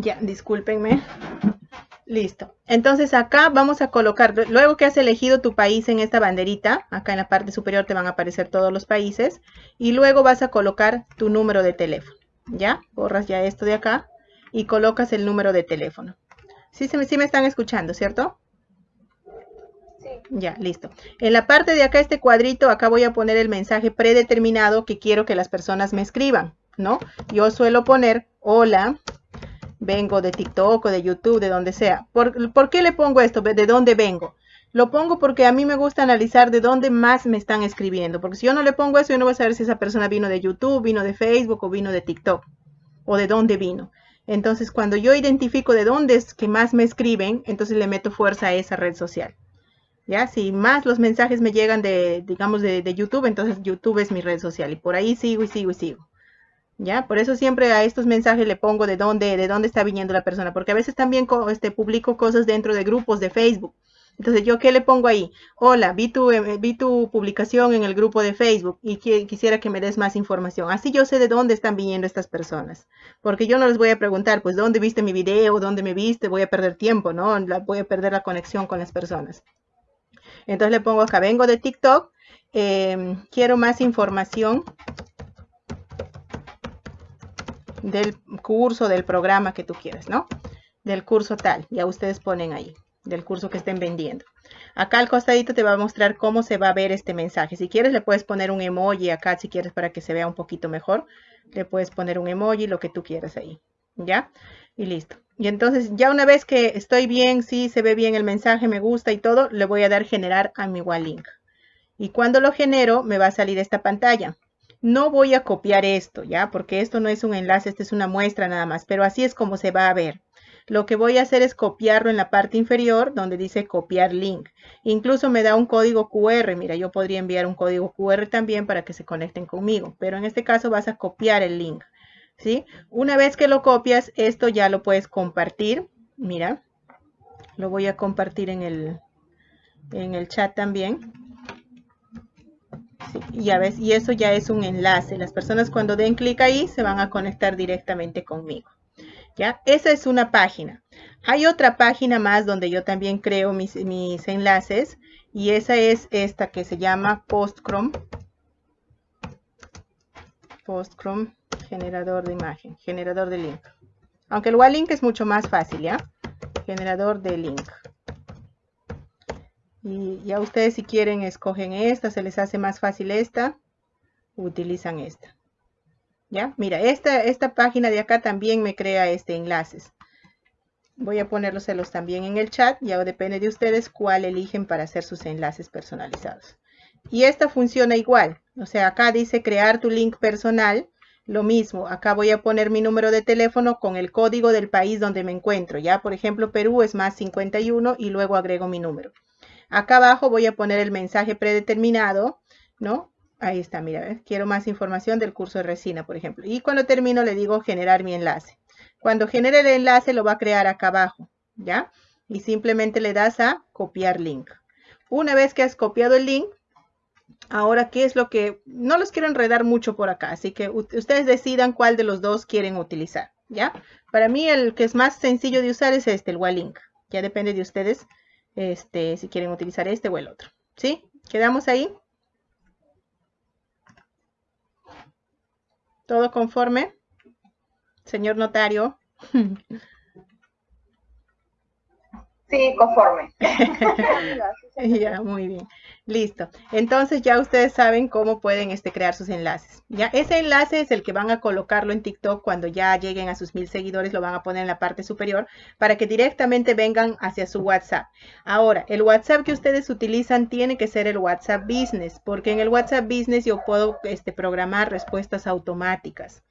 Ya, discúlpenme. Listo. Entonces acá vamos a colocar, luego que has elegido tu país en esta banderita, acá en la parte superior te van a aparecer todos los países, y luego vas a colocar tu número de teléfono. ¿Ya? Borras ya esto de acá y colocas el número de teléfono. Sí, sí me están escuchando, ¿cierto? Sí. Ya, listo. En la parte de acá, este cuadrito, acá voy a poner el mensaje predeterminado que quiero que las personas me escriban, ¿no? Yo suelo poner, hola, vengo de TikTok o de YouTube, de donde sea. ¿Por, qué le pongo esto? ¿De dónde vengo? Lo pongo porque a mí me gusta analizar de dónde más me están escribiendo. Porque si yo no le pongo eso, yo no voy a saber si esa persona vino de YouTube, vino de Facebook o vino de TikTok. O de dónde vino. Entonces, cuando yo identifico de dónde es que más me escriben, entonces le meto fuerza a esa red social. ¿Ya? Si más los mensajes me llegan de, digamos, de, de YouTube, entonces YouTube es mi red social. Y por ahí sigo y sigo y sigo. ¿Ya? Por eso siempre a estos mensajes le pongo de dónde, de dónde está viniendo la persona, porque a veces también este, publico cosas dentro de grupos de Facebook. Entonces, ¿yo qué le pongo ahí? Hola, vi tu, eh, publicación en el grupo de Facebook y quisiera que me des más información. Así yo sé de dónde están viniendo estas personas. Porque yo no les voy a preguntar, pues, ¿dónde viste mi video? ¿Dónde me viste? Voy a perder tiempo, ¿no? voy a perder la conexión con las personas. Entonces le pongo acá, vengo de TikTok, em, quiero más información del curso, del programa que tú quieras, ¿no? Del curso tal, ya ustedes ponen ahí, del curso que estén vendiendo. Acá al costadito te va a mostrar cómo se va a ver este mensaje. Si quieres le puedes poner un emoji acá, si quieres para que se vea un poquito mejor. Le puedes poner un emoji, lo que tú quieras ahí, ¿ya? Y listo. Y entonces ya una vez que estoy bien, sí, se ve bien el mensaje, me gusta y todo, le voy a dar generar a mi link. Y cuando lo genero, me va a salir esta pantalla. No voy a copiar esto, ¿ya? Porque esto no es un enlace, esta es una muestra nada más, pero así es como se va a ver. Lo que voy a hacer es copiarlo en la parte inferior donde dice copiar link. Incluso me da un código QR. Mira, yo podría enviar un código QR también para que se conecten conmigo. Pero en este caso vas a copiar el link. ¿Sí? Una vez que lo copias, esto ya lo puedes compartir. Mira, lo voy a compartir en el, en el chat también ya ves, y eso ya es un enlace. Las personas cuando den clic ahí se van a conectar directamente conmigo. ¿Ya? Esa es una página. Hay otra página más donde yo también creo mis, mis enlaces y esa es esta que se llama PostChrome. PostChrome, generador de imagen, generador de link. Aunque el Wallink es mucho más fácil, ¿ya? Generador de link. Y ya ustedes si quieren escogen esta, se les hace más fácil esta, utilizan esta. ¿Ya? Mira, esta, esta página de acá también me crea este enlaces. Voy a ponerlos también en el chat, ya depende de ustedes cuál eligen para hacer sus enlaces personalizados. Y esta funciona igual, o sea, acá dice crear tu link personal, lo mismo, acá voy a poner mi número de teléfono con el código del país donde me encuentro, ya, por ejemplo, Perú es más 51 y luego agrego mi número. Acá abajo voy a poner el mensaje predeterminado, ¿no? Ahí está, mira, quiero más información del curso de resina, por ejemplo. Y cuando termino le digo generar mi enlace. Cuando genere el enlace lo va a crear acá abajo, ¿ya? Y simplemente le das a copiar link. Una vez que has copiado el link, ahora, ¿qué es lo que...? No los quiero enredar mucho por acá, así que ustedes decidan cuál de los dos quieren utilizar, ¿ya? Para mí el que es más sencillo de usar es este, el link. Ya depende de ustedes este, si quieren utilizar este o el otro. ¿Sí? ¿Quedamos ahí? ¿Todo conforme? Señor notario. Sí, conforme. ya, muy bien. Listo. Entonces ya ustedes saben cómo pueden este, crear sus enlaces. Ya ese enlace es el que van a colocarlo en TikTok cuando ya lleguen a sus mil seguidores, lo van a poner en la parte superior para que directamente vengan hacia su WhatsApp. Ahora, el WhatsApp que ustedes utilizan tiene que ser el WhatsApp Business, porque en el WhatsApp Business yo puedo este, programar respuestas automáticas.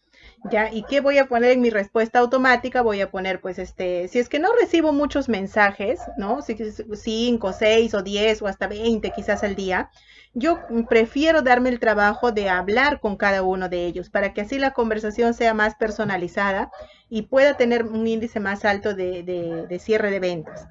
¿Ya? ¿Y qué voy a poner en mi respuesta automática? Voy a poner, pues, este, si es que no recibo muchos mensajes, ¿no? 5, 6 o 10 o hasta 20 quizás al día, yo prefiero darme el trabajo de hablar con cada uno de ellos para que así la conversación sea más personalizada y pueda tener un índice más alto de, de cierre de ventas.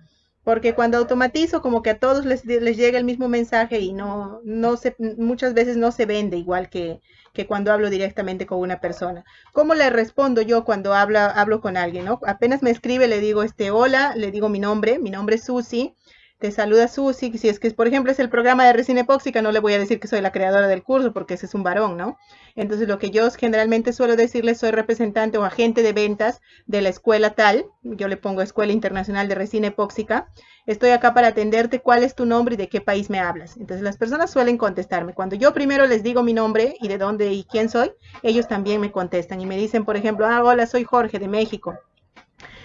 Porque cuando automatizo como que a todos les, llega el mismo mensaje y no, no se, muchas veces no se vende igual que, que cuando hablo directamente con una persona. ¿Cómo le respondo yo cuando habla, hablo con alguien? ¿no? Apenas me escribe, le digo, este, hola, le digo mi nombre, mi nombre es Susi, te saluda Susi, si es que, por ejemplo, es el programa de resina epóxica, no le voy a decir que soy la creadora del curso porque ese es un varón, ¿no? Entonces, lo que yo generalmente suelo decirle, soy representante o agente de ventas de la escuela tal, yo le pongo Escuela Internacional de Resina Epóxica, estoy acá para atenderte, cuál es tu nombre y de qué país me hablas. Entonces, las personas suelen contestarme. Cuando yo primero les digo mi nombre y de dónde y quién soy, ellos también me contestan y me dicen, por ejemplo, ah, hola, soy Jorge de México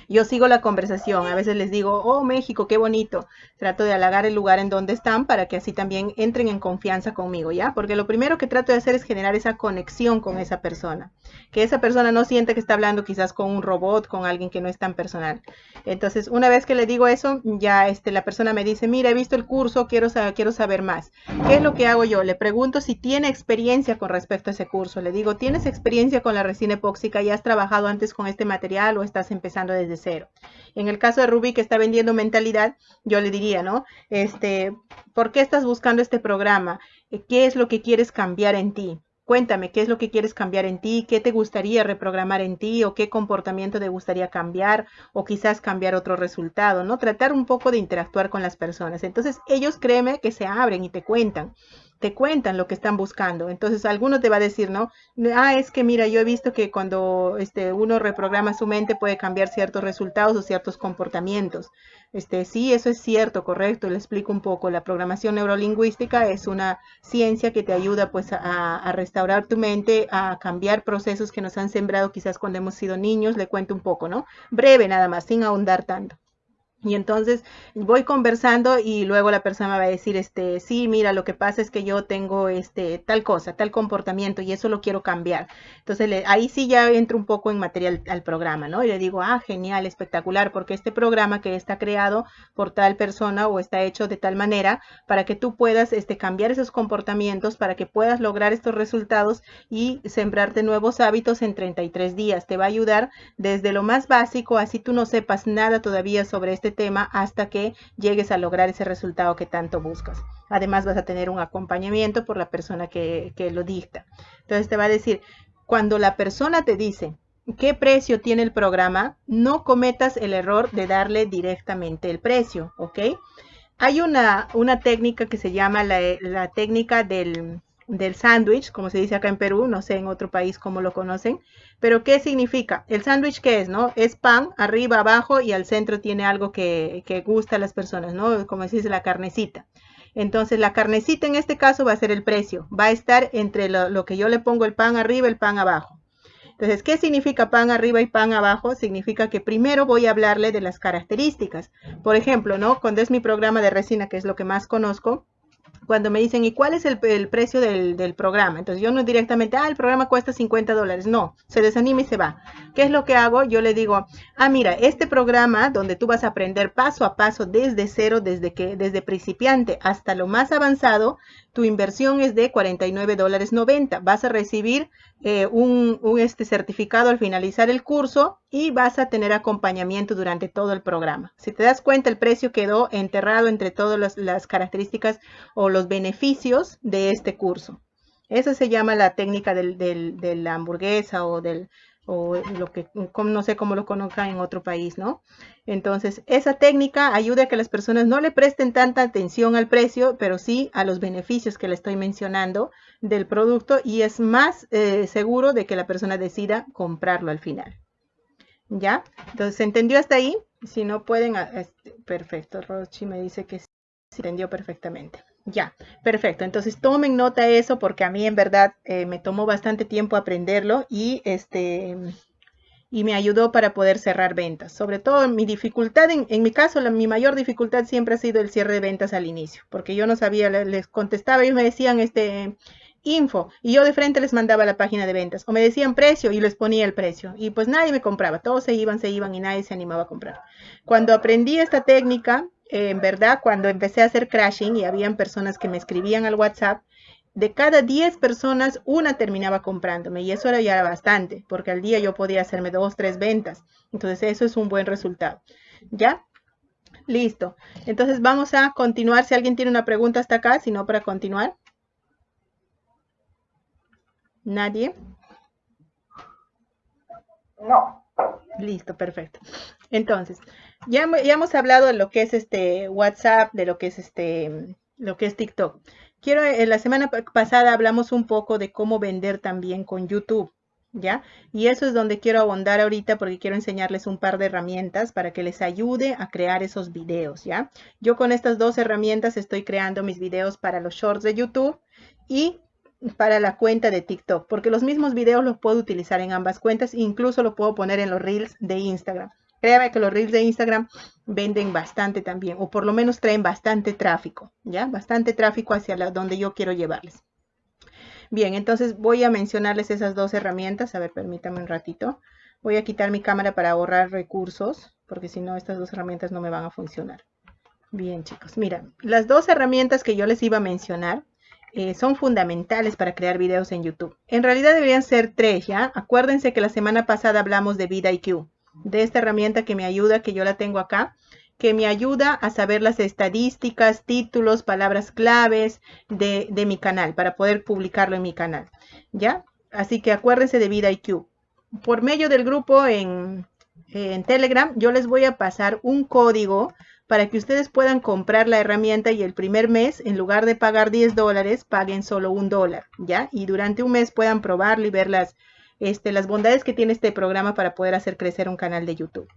yo sigo la conversación. A veces les digo, oh México, qué bonito. Trato de halagar el lugar en donde están para que así también entren en confianza conmigo, ¿ya? Porque lo primero que trato de hacer es generar esa conexión con esa persona. Que esa persona no siente que está hablando quizás con un robot, con alguien que no es tan personal. Entonces, una vez que le digo eso, ya este, la persona me dice, mira, he visto el curso, quiero, saber, quiero saber más. ¿Qué es lo que hago yo? Le pregunto si tiene experiencia con respecto a ese curso. Le digo, ¿tienes experiencia con la resina epóxica? ¿Ya has trabajado antes con este material o estás empezando desde cero. En el caso de Ruby que está vendiendo mentalidad, yo le diría, ¿no? Este, ¿por qué estás buscando este programa? ¿Qué es lo que quieres cambiar en ti? Cuéntame, ¿qué es lo que quieres cambiar en ti? ¿Qué te gustaría reprogramar en ti? ¿O qué comportamiento te gustaría cambiar? O quizás cambiar otro resultado, ¿no? Tratar un poco de interactuar con las personas. Entonces, ellos créeme que se abren y te cuentan te cuentan lo que están buscando. Entonces, alguno te va a decir, ¿no? Ah, es que mira, yo he visto que cuando este, uno reprograma su mente puede cambiar ciertos resultados o ciertos comportamientos. Este, sí, eso es cierto, correcto. Le explico un poco. La programación neurolingüística es una ciencia que te ayuda pues a, a restaurar tu mente, a cambiar procesos que nos han sembrado quizás cuando hemos sido niños. Le cuento un poco, ¿no? Breve nada más, sin ahondar tanto. Y entonces voy conversando y luego la persona va a decir, este, sí, mira, lo que pasa es que yo tengo este tal cosa, tal comportamiento y eso lo quiero cambiar. Entonces ahí sí ya entro un poco en material al programa, ¿no? Y le digo, ah, genial, espectacular, porque este programa que está creado por tal persona o está hecho de tal manera para que tú puedas este, cambiar esos comportamientos, para que puedas lograr estos resultados y sembrarte nuevos hábitos en 33 días. Te va a ayudar desde lo más básico, así tú no sepas nada todavía sobre este tema hasta que llegues a lograr ese resultado que tanto buscas. Además vas a tener un acompañamiento por la persona que, lo dicta. Entonces te va a decir, cuando la persona te dice qué precio tiene el programa, no cometas el error de darle directamente el precio, ¿ok? Hay una, una técnica que se llama la, la técnica del, del sándwich, como se dice acá en Perú, no sé en otro país cómo lo conocen, pero ¿qué significa? El sándwich, ¿qué es? no? Es pan, arriba, abajo y al centro tiene algo que, que gusta a las personas, ¿no? Como se dice, la carnecita. Entonces la carnecita en este caso va a ser el precio, va a estar entre lo, lo que yo le pongo el pan arriba y el pan abajo. Entonces, ¿qué significa pan arriba y pan abajo? Significa que primero voy a hablarle de las características. Por ejemplo, ¿no? Cuando es mi programa de resina, que es lo que más conozco, cuando me dicen, ¿y cuál es el, precio del, programa? Entonces yo no directamente, ah, el programa cuesta 50 dólares. No, se desanima y se va. ¿Qué es lo que hago? Yo le digo, ah, mira, este programa donde tú vas a aprender paso a paso desde cero, desde que, desde principiante hasta lo más avanzado, tu inversión es de 49 dólares 90. Vas a recibir eh, un, este certificado al finalizar el curso y vas a tener acompañamiento durante todo el programa. Si te das cuenta, el precio quedó enterrado entre todas las, características o los beneficios de este curso. Eso se llama la técnica de la hamburguesa o del, o lo que no sé cómo lo conozcan en otro país, ¿no? Entonces, esa técnica ayuda a que las personas no le presten tanta atención al precio, pero sí a los beneficios que le estoy mencionando del producto y es más eh, seguro de que la persona decida comprarlo al final. ¿Ya? Entonces, ¿se entendió hasta ahí? Si no pueden, ah, este, perfecto, Rochi me dice que sí, se entendió perfectamente. Ya, perfecto. Entonces tomen nota eso porque a mí en verdad eh, me tomó bastante tiempo aprenderlo y este y me ayudó para poder cerrar ventas. Sobre todo mi dificultad, en, mi caso, mi mayor dificultad siempre ha sido el cierre de ventas al inicio, porque yo no sabía, les contestaba, ellos me decían este info y yo de frente les mandaba la página de ventas o me decían precio y les ponía el precio y pues nadie me compraba, todos se iban, se iban y nadie se animaba a comprar. Cuando aprendí esta técnica, en verdad, cuando empecé a hacer crashing y habían personas que me escribían al WhatsApp, de cada 10 personas, una terminaba comprándome y eso era ya bastante, porque al día yo podía hacerme dos, tres ventas. Entonces eso es un buen resultado. ¿Ya? Listo. Entonces vamos a continuar. Si alguien tiene una pregunta hasta acá, si no, para continuar. ¿Nadie? No. Listo, perfecto. Entonces, ya, ya, hemos hablado de lo que es este WhatsApp, de lo que es este, lo que es TikTok. Quiero, en la semana pasada hablamos un poco de cómo vender también con YouTube. ¿ya? Y eso es donde quiero abondar ahorita porque quiero enseñarles un par de herramientas para que les ayude a crear esos videos, ¿ya? Yo con estas dos herramientas estoy creando mis videos para los shorts de YouTube y para la cuenta de TikTok, porque los mismos videos los puedo utilizar en ambas cuentas, incluso lo puedo poner en los reels de Instagram. Créame que los reels de Instagram venden bastante también, o por lo menos traen bastante tráfico, ¿ya? Bastante tráfico hacia la, donde yo quiero llevarles. Bien, entonces voy a mencionarles esas dos herramientas. A ver, permítame un ratito. Voy a quitar mi cámara para ahorrar recursos, porque si no, estas dos herramientas no me van a funcionar. Bien, chicos, mira, las dos herramientas que yo les iba a mencionar eh, son fundamentales para crear videos en YouTube. En realidad deberían ser tres, ¿ya? Acuérdense que la semana pasada hablamos de VidIQ, de esta herramienta que me ayuda, que yo la tengo acá, que me ayuda a saber las estadísticas, títulos, palabras claves de, mi canal para poder publicarlo en mi canal. ¿Ya? Así que acuérdense de VidIQ. Por medio del grupo en, en Telegram, yo les voy a pasar un código para que ustedes puedan comprar la herramienta y el primer mes, en lugar de pagar 10 dólares, paguen solo un dólar, ¿ya? Y durante un mes puedan probarlo y ver las, este, las bondades que tiene este programa para poder hacer crecer un canal de YouTube.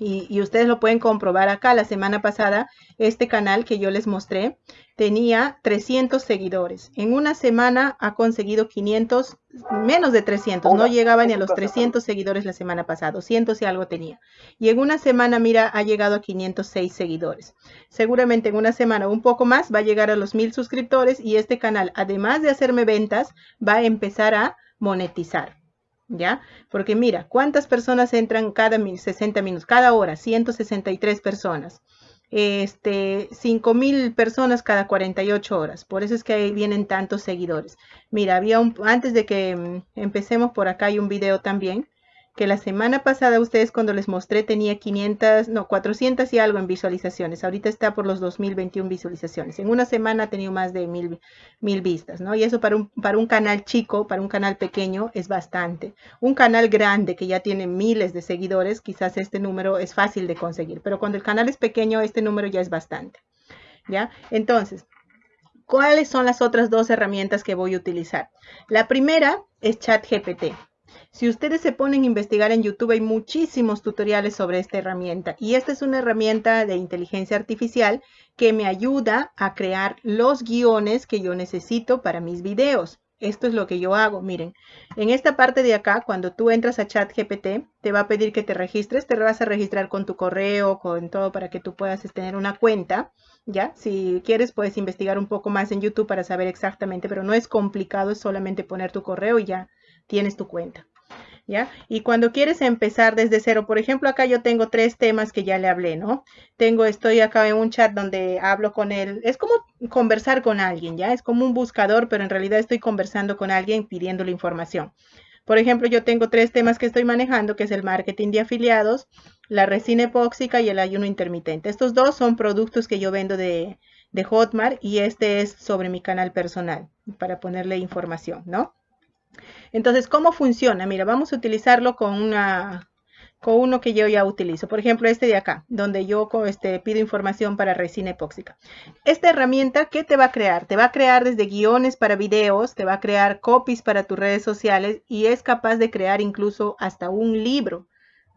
Y, ustedes lo pueden comprobar acá. La semana pasada, este canal que yo les mostré tenía 300 seguidores. En una semana ha conseguido 500, menos de 300. No llegaba ni a los 300 seguidores la semana pasada. 200 y algo tenía. Y en una semana, mira, ha llegado a 506 seguidores. Seguramente en una semana un poco más va a llegar a los 1000 suscriptores y este canal, además de hacerme ventas, va a empezar a monetizar. ¿Ya? Porque mira, ¿cuántas personas entran cada 60 minutos? Cada hora, 163 personas. Este, 5000 personas cada 48 horas. Por eso es que ahí vienen tantos seguidores. Mira, había un, antes de que mm, empecemos por acá hay un video también que la semana pasada ustedes cuando les mostré tenía 500, no, 400 y algo en visualizaciones. Ahorita está por los 2021 visualizaciones. En una semana ha tenido más de mil, mil vistas, ¿no? Y eso para un, para un canal chico, para un canal pequeño, es bastante. Un canal grande que ya tiene miles de seguidores, quizás este número es fácil de conseguir. Pero cuando el canal es pequeño, este número ya es bastante. ¿Ya? Entonces, ¿cuáles son las otras dos herramientas que voy a utilizar? La primera es ChatGPT. Si ustedes se ponen a investigar en YouTube, hay muchísimos tutoriales sobre esta herramienta. Y esta es una herramienta de inteligencia artificial que me ayuda a crear los guiones que yo necesito para mis videos. Esto es lo que yo hago. Miren, en esta parte de acá, cuando tú entras a ChatGPT, te va a pedir que te registres. Te vas a registrar con tu correo, con todo para que tú puedas tener una cuenta. ¿Ya? Si quieres, puedes investigar un poco más en YouTube para saber exactamente, pero no es complicado, es solamente poner tu correo y ya tienes tu cuenta. ¿Ya? Y cuando quieres empezar desde cero, por ejemplo, acá yo tengo tres temas que ya le hablé, ¿no? Tengo, estoy acá en un chat donde hablo con él. Es como conversar con alguien, ¿ya? Es como un buscador, pero en realidad estoy conversando con alguien pidiéndole información. Por ejemplo, yo tengo tres temas que estoy manejando, que es el marketing de afiliados, la resina epóxica y el ayuno intermitente. Estos dos son productos que yo vendo de, de Hotmart y este es sobre mi canal personal, para ponerle información, ¿no? Entonces, ¿cómo funciona? Mira, vamos a utilizarlo con una con uno que yo ya utilizo. Por ejemplo, este de acá, donde yo este, pido información para resina epóxica. Esta herramienta, ¿qué te va a crear? Te va a crear desde guiones para videos, te va a crear copies para tus redes sociales y es capaz de crear incluso hasta un libro.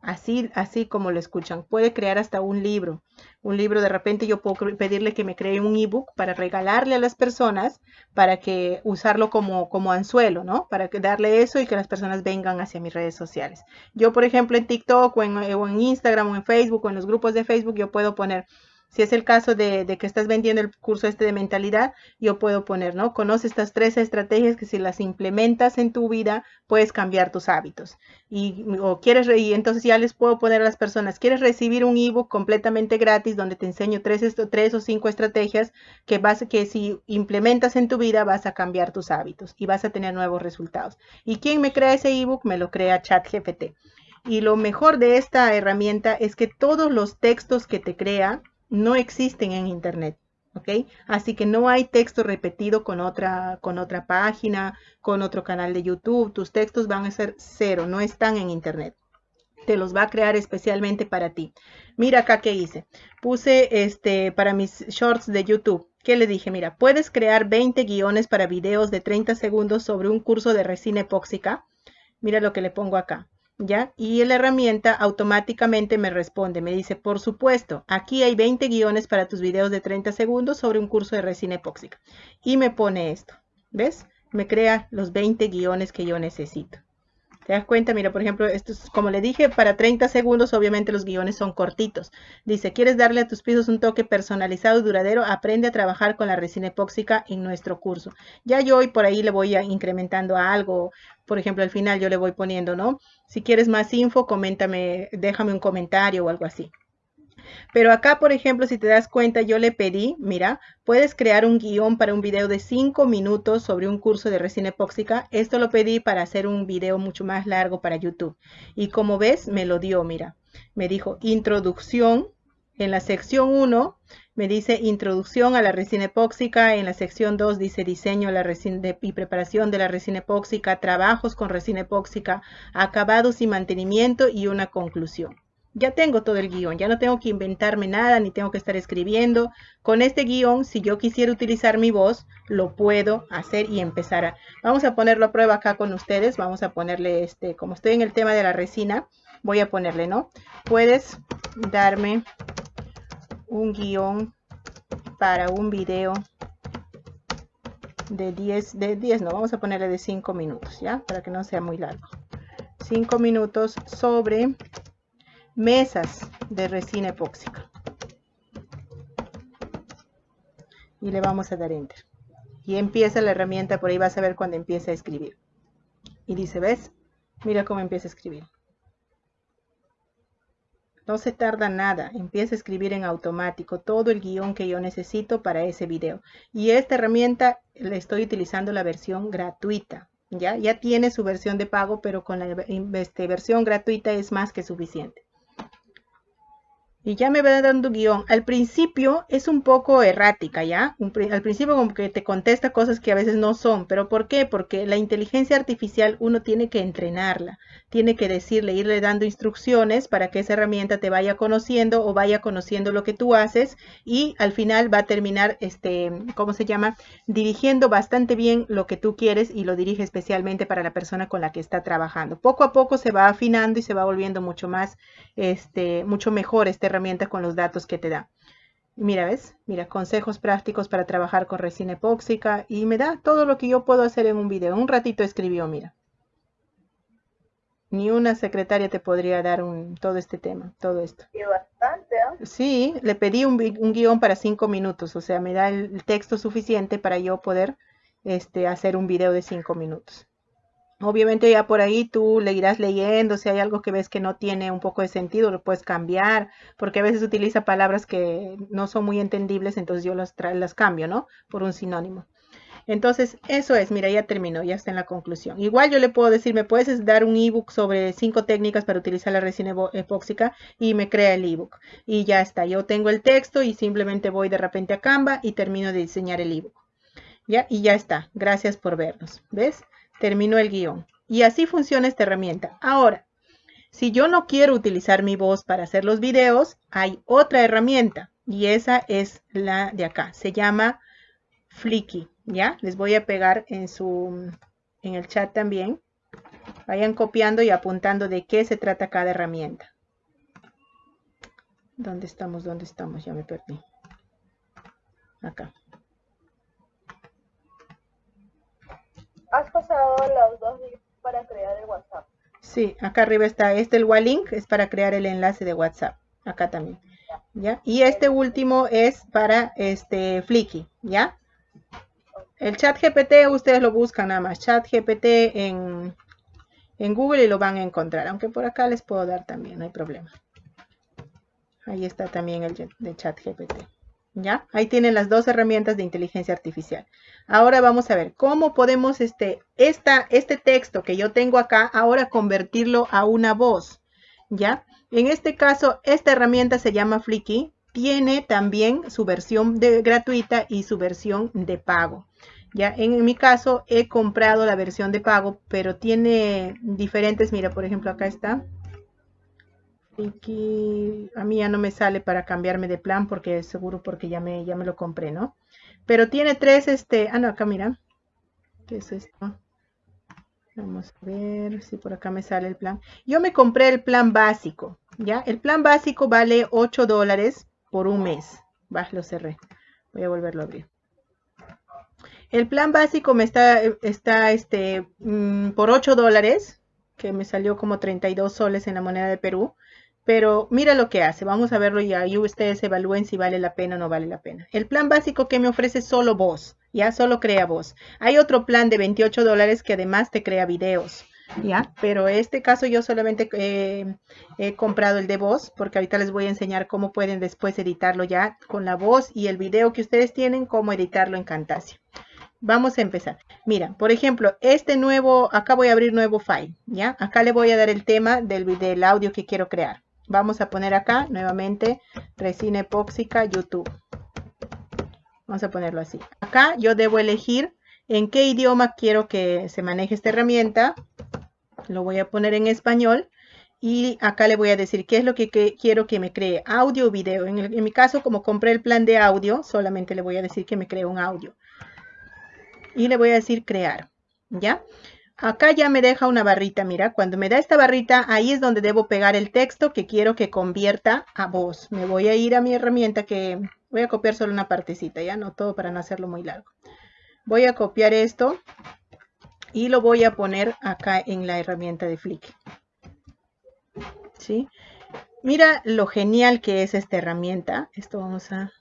Así, así como lo escuchan, puede crear hasta un libro. Un libro, de repente yo puedo pedirle que me cree un ebook para regalarle a las personas, para que usarlo como, como anzuelo, ¿no? Para darle eso y que las personas vengan hacia mis redes sociales. Yo, por ejemplo, en TikTok o en Instagram o en Facebook o en los grupos de Facebook, yo puedo poner si es el caso de, que estás vendiendo el curso este de mentalidad, yo puedo poner, ¿no? Conoce estas tres estrategias que si las implementas en tu vida, puedes cambiar tus hábitos. Y, o quieres, y entonces ya les puedo poner a las personas, quieres recibir un ebook completamente gratis donde te enseño tres, tres o cinco estrategias que, vas, que si implementas en tu vida vas a cambiar tus hábitos y vas a tener nuevos resultados. ¿Y quién me crea ese ebook? Me lo crea ChatGPT. Y lo mejor de esta herramienta es que todos los textos que te crea no existen en Internet. ¿ok? Así que no hay texto repetido con otra, con otra página, con otro canal de YouTube. Tus textos van a ser cero, no están en Internet. Te los va a crear especialmente para ti. Mira acá qué hice. Puse este para mis shorts de YouTube. ¿Qué le dije? Mira, puedes crear 20 guiones para videos de 30 segundos sobre un curso de resina epóxica. Mira lo que le pongo acá. Y la herramienta automáticamente me responde, me dice, por supuesto, aquí hay 20 guiones para tus videos de 30 segundos sobre un curso de resina epóxica. Y me pone esto, ¿ves? Me crea los 20 guiones que yo necesito. ¿Te das cuenta? Mira, por ejemplo, esto es, como le dije, para 30 segundos, obviamente los guiones son cortitos. Dice, ¿quieres darle a tus pisos un toque personalizado y duradero? Aprende a trabajar con la resina epóxica en nuestro curso. Ya yo hoy por ahí le voy a incrementando algo. Por ejemplo, al final yo le voy poniendo, ¿no? Si quieres más info, coméntame, déjame un comentario o algo así. Pero acá, por ejemplo, si te das cuenta, yo le pedí, mira, puedes crear un guion para un video de 5 minutos sobre un curso de resina epóxica. Esto lo pedí para hacer un video mucho más largo para YouTube. Y como ves, me lo dio, mira. Me dijo introducción. En la sección 1 me dice introducción a la resina epóxica. En la sección 2 dice diseño la resina y preparación de la resina epóxica, trabajos con resina epóxica, acabados y mantenimiento y una conclusión ya tengo todo el guion, ya no tengo que inventarme nada, ni tengo que estar escribiendo. Con este guion, si yo quisiera utilizar mi voz, lo puedo hacer y empezar a... Vamos a ponerlo a prueba acá con ustedes, vamos a ponerle este, como estoy en el tema de la resina, voy a ponerle, ¿no? Puedes darme un guion para un video de 10, de 10 no, vamos a ponerle de 5 minutos, ¿ya? Para que no sea muy largo. 5 minutos sobre mesas de resina epóxica. Y le vamos a dar enter. Y empieza la herramienta, por ahí vas a ver cuando empieza a escribir. Y dice, ¿ves? Mira cómo empieza a escribir. No se tarda nada, empieza a escribir en automático todo el guion que yo necesito para ese video. Y esta herramienta le estoy utilizando la versión gratuita. Ya, ya tiene su versión de pago, pero con la este, versión gratuita es más que suficiente y ya me va dando guion. Al principio es un poco errática, ¿ya? al principio como que te contesta cosas que a veces no son, pero ¿por qué? Porque la inteligencia artificial uno tiene que entrenarla, tiene que decirle, irle dando instrucciones para que esa herramienta te vaya conociendo o vaya conociendo lo que tú haces y al final va a terminar, este, ¿cómo se llama? Dirigiendo bastante bien lo que tú quieres y lo dirige especialmente para la persona con la que está trabajando. Poco a poco se va afinando y se va volviendo mucho más, este, mucho mejor este herramienta con los datos que te da. Mira, ¿ves? Mira, consejos prácticos para trabajar con resina epóxica y me da todo lo que yo puedo hacer en un video. Un ratito escribió, mira. Ni una secretaria te podría dar un, todo este tema, todo esto. Y bastante, ¿eh? Sí, le pedí un, un, guion para cinco minutos, o sea, me da el texto suficiente para yo poder este, hacer un video de cinco minutos. Obviamente ya por ahí tú le irás leyendo, si hay algo que ves que no tiene un poco de sentido, lo puedes cambiar, porque a veces utiliza palabras que no son muy entendibles, entonces yo las, las cambio, ¿no? Por un sinónimo. Entonces, eso es, mira, ya terminó, ya está en la conclusión. Igual yo le puedo decir, me puedes dar un ebook sobre cinco técnicas para utilizar la resina epóxica y me crea el ebook. Y ya está, yo tengo el texto y simplemente voy de repente a Canva y termino de diseñar el ebook. ¿Ya? Y ya está, gracias por vernos, ¿ves? Termino el guion. Y así funciona esta herramienta. Ahora, si yo no quiero utilizar mi voz para hacer los videos, hay otra herramienta y esa es la de acá. Se llama Flicky, ¿ya? Les voy a pegar en, su, en el chat también. Vayan copiando y apuntando de qué se trata cada herramienta. ¿Dónde estamos? ¿Dónde estamos? Ya me perdí. Acá. Has pasado los dos links para crear el WhatsApp. Sí, acá arriba está este el link es para crear el enlace de WhatsApp. Acá también. ¿Ya? Y este último es para este Flicky, ¿ya? El chat GPT ustedes lo buscan nada más, chat GPT en, en Google y lo van a encontrar, aunque por acá les puedo dar también, no hay problema. Ahí está también el de chat GPT. ¿Ya? Ahí tienen las dos herramientas de inteligencia artificial. Ahora vamos a ver cómo podemos este, esta, este texto que yo tengo acá, ahora convertirlo a una voz. ¿Ya? En este caso, esta herramienta se llama Flicky. tiene también su versión de gratuita y su versión de pago. Ya en mi caso he comprado la versión de pago, pero tiene diferentes, mira, por ejemplo, acá está. Aquí, a mí ya no me sale para cambiarme de plan porque seguro porque ya me, ya me lo compré, ¿no? Pero tiene tres, este, ah, no, acá mira. ¿Qué es esto? Vamos a ver si por acá me sale el plan. Yo me compré el plan básico, ¿ya? El plan básico vale 8 dólares por un mes. Va, lo cerré. Voy a volverlo a abrir. El plan básico me está, está este, mm, por 8 dólares, que me salió como 32 soles en la moneda de Perú. Pero mira lo que hace. Vamos a verlo y ahí ustedes evalúen si vale la pena o no vale la pena. El plan básico que me ofrece solo voz. Ya solo crea voz. Hay otro plan de 28 dólares que además te crea videos. ¿ya? Pero en este caso yo solamente eh, he comprado el de voz, porque ahorita les voy a enseñar cómo pueden después editarlo ya con la voz y el video que ustedes tienen, cómo editarlo en Camtasia. Vamos a empezar. Mira, por ejemplo, este nuevo, acá voy a abrir nuevo file, ¿ya? Acá le voy a dar el tema del, del audio que quiero crear. Vamos a poner acá nuevamente resina epóxica YouTube. Vamos a ponerlo así. Acá yo debo elegir en qué idioma quiero que se maneje esta herramienta lo voy a poner en español y acá le voy a decir qué es lo que, quiero que me cree, audio o video. En, en, mi caso, como compré el plan de audio, solamente le voy a decir que me cree un audio. Y le voy a decir crear, ¿ya? Acá ya me deja una barrita, mira, cuando me da esta barrita, ahí es donde debo pegar el texto que quiero que convierta a voz. Me voy a ir a mi herramienta que voy a copiar solo una partecita, ya no todo para no hacerlo muy largo. Voy a copiar esto y lo voy a poner acá en la herramienta de Flick. ¿Sí? Mira lo genial que es esta herramienta. Esto vamos a,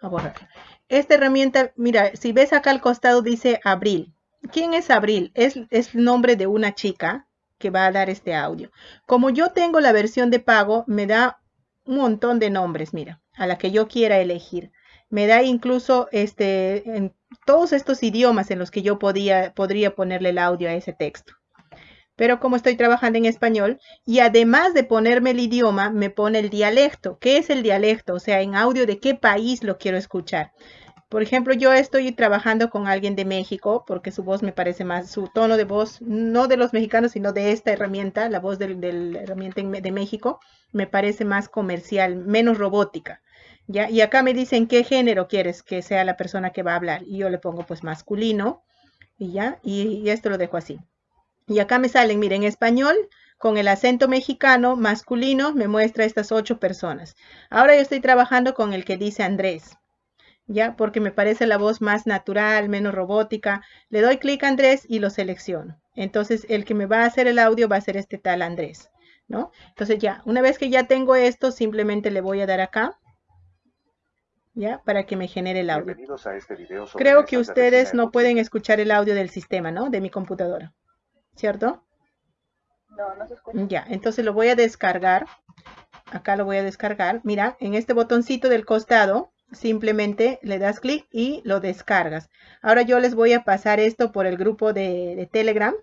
a borrar. Esta herramienta, mira, si ves acá al costado dice Abril. ¿Quién es Abril? Es, el nombre de una chica que va a dar este audio. Como yo tengo la versión de pago, me da un montón de nombres, mira, a la que yo quiera elegir. Me da incluso este, en todos estos idiomas en los que yo podría ponerle el audio a ese texto. Pero como estoy trabajando en español, y además de ponerme el idioma, me pone el dialecto. ¿Qué es el dialecto? O sea, en audio de qué país lo quiero escuchar. Por ejemplo, yo estoy trabajando con alguien de México porque su voz me parece más, su tono de voz, no de los mexicanos, sino de esta herramienta, la voz de la herramienta de México, me parece más comercial, menos robótica. Y acá me dicen qué género quieres que sea la persona que va a hablar. Y yo le pongo pues masculino. Y ya, y, esto lo dejo así. Y acá me salen, miren, en español, con el acento mexicano masculino, me muestra estas ocho personas. Ahora yo estoy trabajando con el que dice Andrés. ¿Ya? Porque me parece la voz más natural, menos robótica. Le doy clic a Andrés y lo selecciono. Entonces, el que me va a hacer el audio va a ser este tal Andrés, ¿no? Entonces ya, una vez que ya tengo esto, simplemente le voy a dar acá ¿ya? Para que me genere el audio. Este Creo que ustedes no pueden escuchar el audio del sistema, ¿no? De mi computadora, ¿cierto? No, no se escucha. Ya, entonces lo voy a descargar. Acá lo voy a descargar. Mira, en este botoncito del costado, simplemente le das clic y lo descargas. Ahora yo les voy a pasar esto por el grupo de, de, Telegram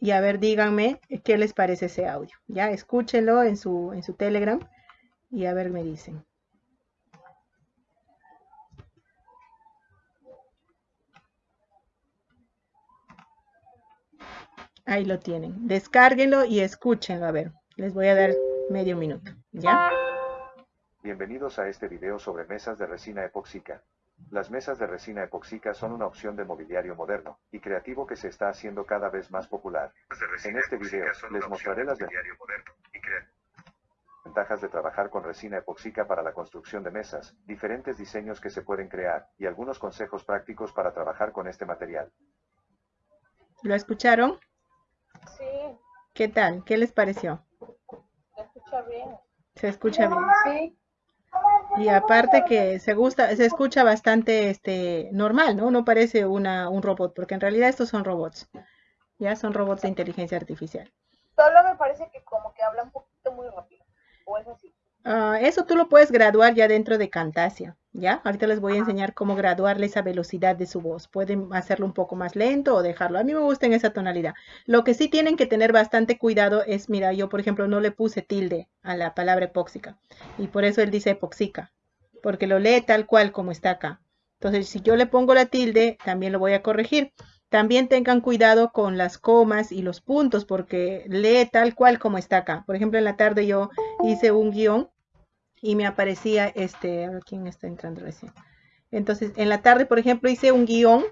y a ver, díganme qué les parece ese audio. Ya, escúchenlo en su, en su Telegram y a ver, me dicen. Ahí lo tienen. Descárguenlo y escúchenlo. A ver, les voy a dar medio minuto. ¿Ya? Bienvenidos a este video sobre mesas de resina epóxica. Las mesas de resina epóxica son una opción de mobiliario moderno y creativo que se está haciendo cada vez más popular. En este video les mostraré las ventajas de trabajar con resina epóxica para la construcción de mesas, diferentes diseños que se pueden crear y algunos consejos prácticos para trabajar con este material. ¿Lo escucharon? Sí. ¿Qué tal? ¿Qué les pareció? Se escucha bien. Se escucha bien. Sí. Y aparte que se gusta, se escucha bastante este normal, ¿no? No parece una, un robot, porque en realidad estos son robots. Ya son robots de inteligencia artificial. Solo me parece que como que habla un poquito muy rápido. ¿O es así? Uh, eso tú lo puedes graduar ya dentro de Camtasia. ¿Ya? Ahorita les voy a enseñar cómo graduarle esa velocidad de su voz. Pueden hacerlo un poco más lento o dejarlo. A mí me gusta en esa tonalidad. Lo que sí tienen que tener bastante cuidado es, mira, yo por ejemplo no le puse tilde a la palabra epóxica. Y por eso él dice epoxica. Porque lo lee tal cual como está acá. Entonces, si yo le pongo la tilde, también lo voy a corregir. También tengan cuidado con las comas y los puntos porque lee tal cual como está acá. Por ejemplo, en la tarde yo hice un guion y me aparecía este, quién está entrando recién. Entonces, en la tarde, por ejemplo, hice un guion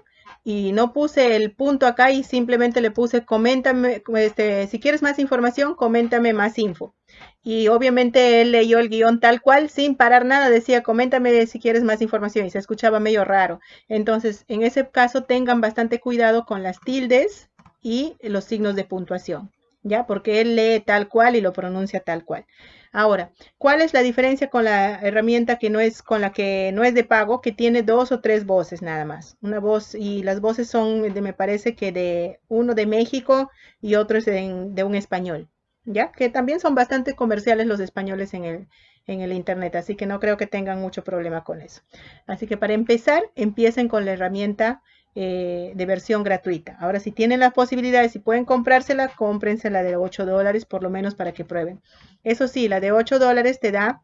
y no puse el punto acá y simplemente le puse coméntame, este, si quieres más información, coméntame más info. Y obviamente él leyó el guion tal cual, sin parar nada, decía coméntame si quieres más información y se escuchaba medio raro. Entonces, en ese caso, tengan bastante cuidado con las tildes y los signos de puntuación, ¿ya? Porque él lee tal cual y lo pronuncia tal cual. Ahora, ¿cuál es la diferencia con la herramienta que no es con la que no es de pago, que tiene dos o tres voces nada más? Una voz y las voces son de, me parece que de uno de México y otro es de, un español, ¿ya? Que también son bastante comerciales los españoles en el, en el internet, así que no creo que tengan mucho problema con eso. Así que para empezar, empiecen con la herramienta eh, de versión gratuita. Ahora, si tienen las posibilidades, si pueden comprársela, cómprensela de 8 dólares por lo menos para que prueben. Eso sí, la de 8 dólares te da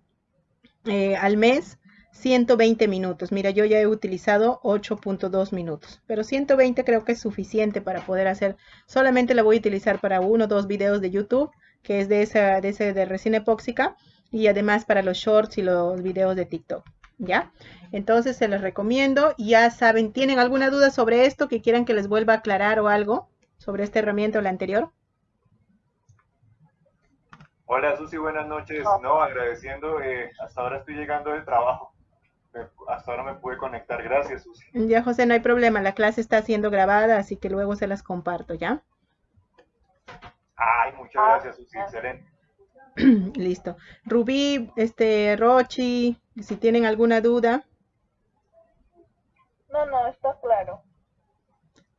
eh, al mes 120 minutos. Mira, yo ya he utilizado 8.2 minutos, pero 120 creo que es suficiente para poder hacer. Solamente la voy a utilizar para uno o dos videos de YouTube, que es de esa de, ese de resina epóxica, y además para los shorts y los videos de TikTok. ¿Ya? Entonces se los recomiendo. Ya saben, ¿tienen alguna duda sobre esto que quieran que les vuelva a aclarar o algo sobre esta herramienta o la anterior? Hola Susi, buenas noches. No, agradeciendo, eh, hasta ahora estoy llegando del trabajo. Hasta ahora me pude conectar. Gracias, Susi. Ya, José, no hay problema. La clase está siendo grabada, así que luego se las comparto, ¿ya? Ay, muchas gracias, Susi. Excelente. Listo. Rubí, este, Rochi, si tienen alguna duda. No, no, está claro.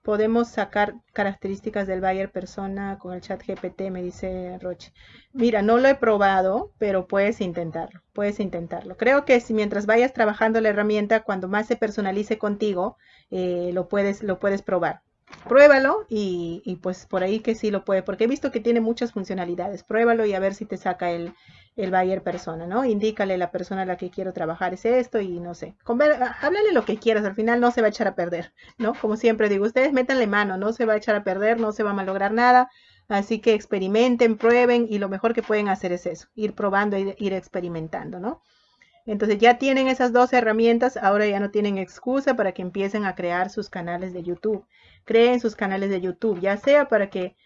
Podemos sacar características del buyer persona con el chat GPT, me dice Rochi. Mira, no lo he probado, pero puedes intentarlo, puedes intentarlo. Creo que si mientras vayas trabajando la herramienta, cuando más se personalice contigo, eh, lo, puedes, lo puedes probar pruébalo y, pues por ahí que sí lo puede, porque he visto que tiene muchas funcionalidades. Pruébalo y a ver si te saca el, el buyer persona, ¿no? Indícale la persona a la que quiero trabajar es esto y no sé. háblale lo que quieras, al final no se va a echar a perder, ¿no? Como siempre digo, ustedes métanle mano, no se va a echar a perder, no se va a malograr nada. Así que experimenten, prueben y lo mejor que pueden hacer es eso, ir probando, ir, ir experimentando, ¿no? Entonces ya tienen esas dos herramientas, ahora ya no tienen excusa para que empiecen a crear sus canales de YouTube creen sus canales de YouTube, ya sea para que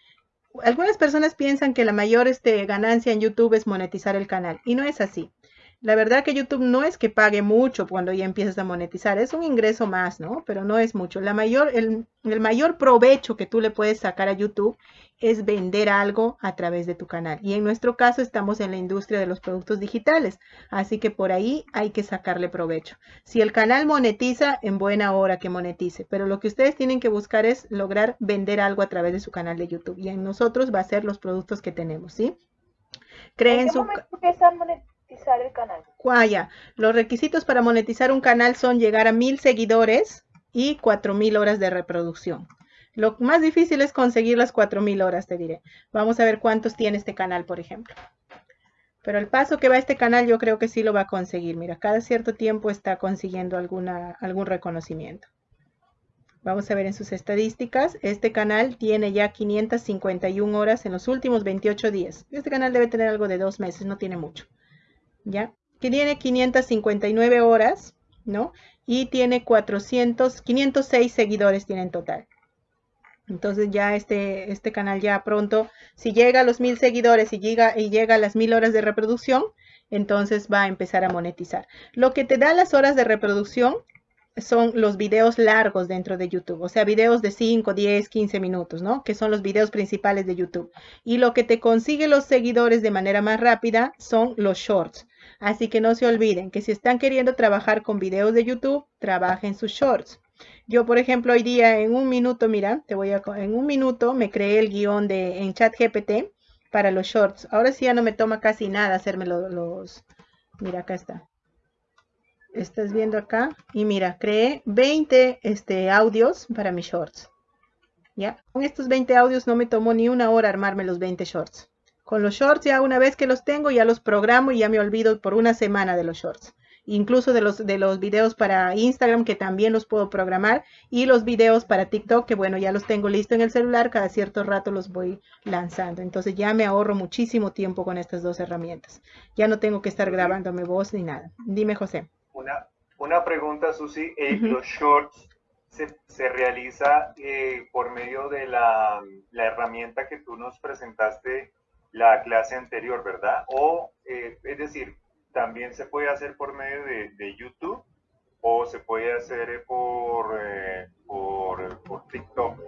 algunas personas piensan que la mayor este, ganancia en YouTube es monetizar el canal y no es así. La verdad que YouTube no es que pague mucho cuando ya empiezas a monetizar, es un ingreso más, ¿no? Pero no es mucho. La mayor, el, el, mayor provecho que tú le puedes sacar a YouTube es vender algo a través de tu canal. Y en nuestro caso estamos en la industria de los productos digitales, así que por ahí hay que sacarle provecho. Si el canal monetiza, en buena hora que monetice, pero lo que ustedes tienen que buscar es lograr vender algo a través de su canal de YouTube. Y en nosotros va a ser los productos que tenemos, ¿sí? Creen su monetizar el canal? Guaya. Los requisitos para monetizar un canal son llegar a mil seguidores y cuatro mil horas de reproducción. Lo más difícil es conseguir las cuatro mil horas, te diré. Vamos a ver cuántos tiene este canal, por ejemplo. Pero el paso que va este canal yo creo que sí lo va a conseguir. Mira, cada cierto tiempo está consiguiendo alguna, algún reconocimiento. Vamos a ver en sus estadísticas. Este canal tiene ya 551 horas en los últimos 28 días. Este canal debe tener algo de dos meses, no tiene mucho. ¿ya? Que tiene 559 horas, ¿no? Y tiene 400, 506 seguidores tiene en total. Entonces ya este, este canal ya pronto, si llega a los mil seguidores y llega, y llega a las mil horas de reproducción, entonces va a empezar a monetizar. Lo que te da las horas de reproducción son los videos largos dentro de YouTube, o sea, videos de 5, 10, 15 minutos, ¿no? Que son los videos principales de YouTube. Y lo que te consigue los seguidores de manera más rápida son los shorts. Así que no se olviden que si están queriendo trabajar con videos de YouTube, trabajen sus shorts. Yo, por ejemplo, hoy día en un minuto, mira, te voy a en un minuto me creé el guion de en ChatGPT para los shorts. Ahora sí ya no me toma casi nada hacerme los, los mira, acá está estás viendo acá y mira, creé 20 este, audios para mis shorts. ¿Ya? Con estos 20 audios no me tomó ni una hora armarme los 20 shorts. Con los shorts ya una vez que los tengo ya los programo y ya me olvido por una semana de los shorts. Incluso de los, de los videos para Instagram que también los puedo programar y los videos para TikTok que bueno ya los tengo listo en el celular, cada cierto rato los voy lanzando. Entonces ya me ahorro muchísimo tiempo con estas dos herramientas. Ya no tengo que estar grabándome voz ni nada. Dime José. Una, una pregunta Susi, eh, los shorts se, realiza eh, por medio de la, herramienta que tú nos presentaste la clase anterior, ¿verdad? O, eh, es decir, también se puede hacer por medio de, YouTube o se puede hacer por, eh, por, por, TikTok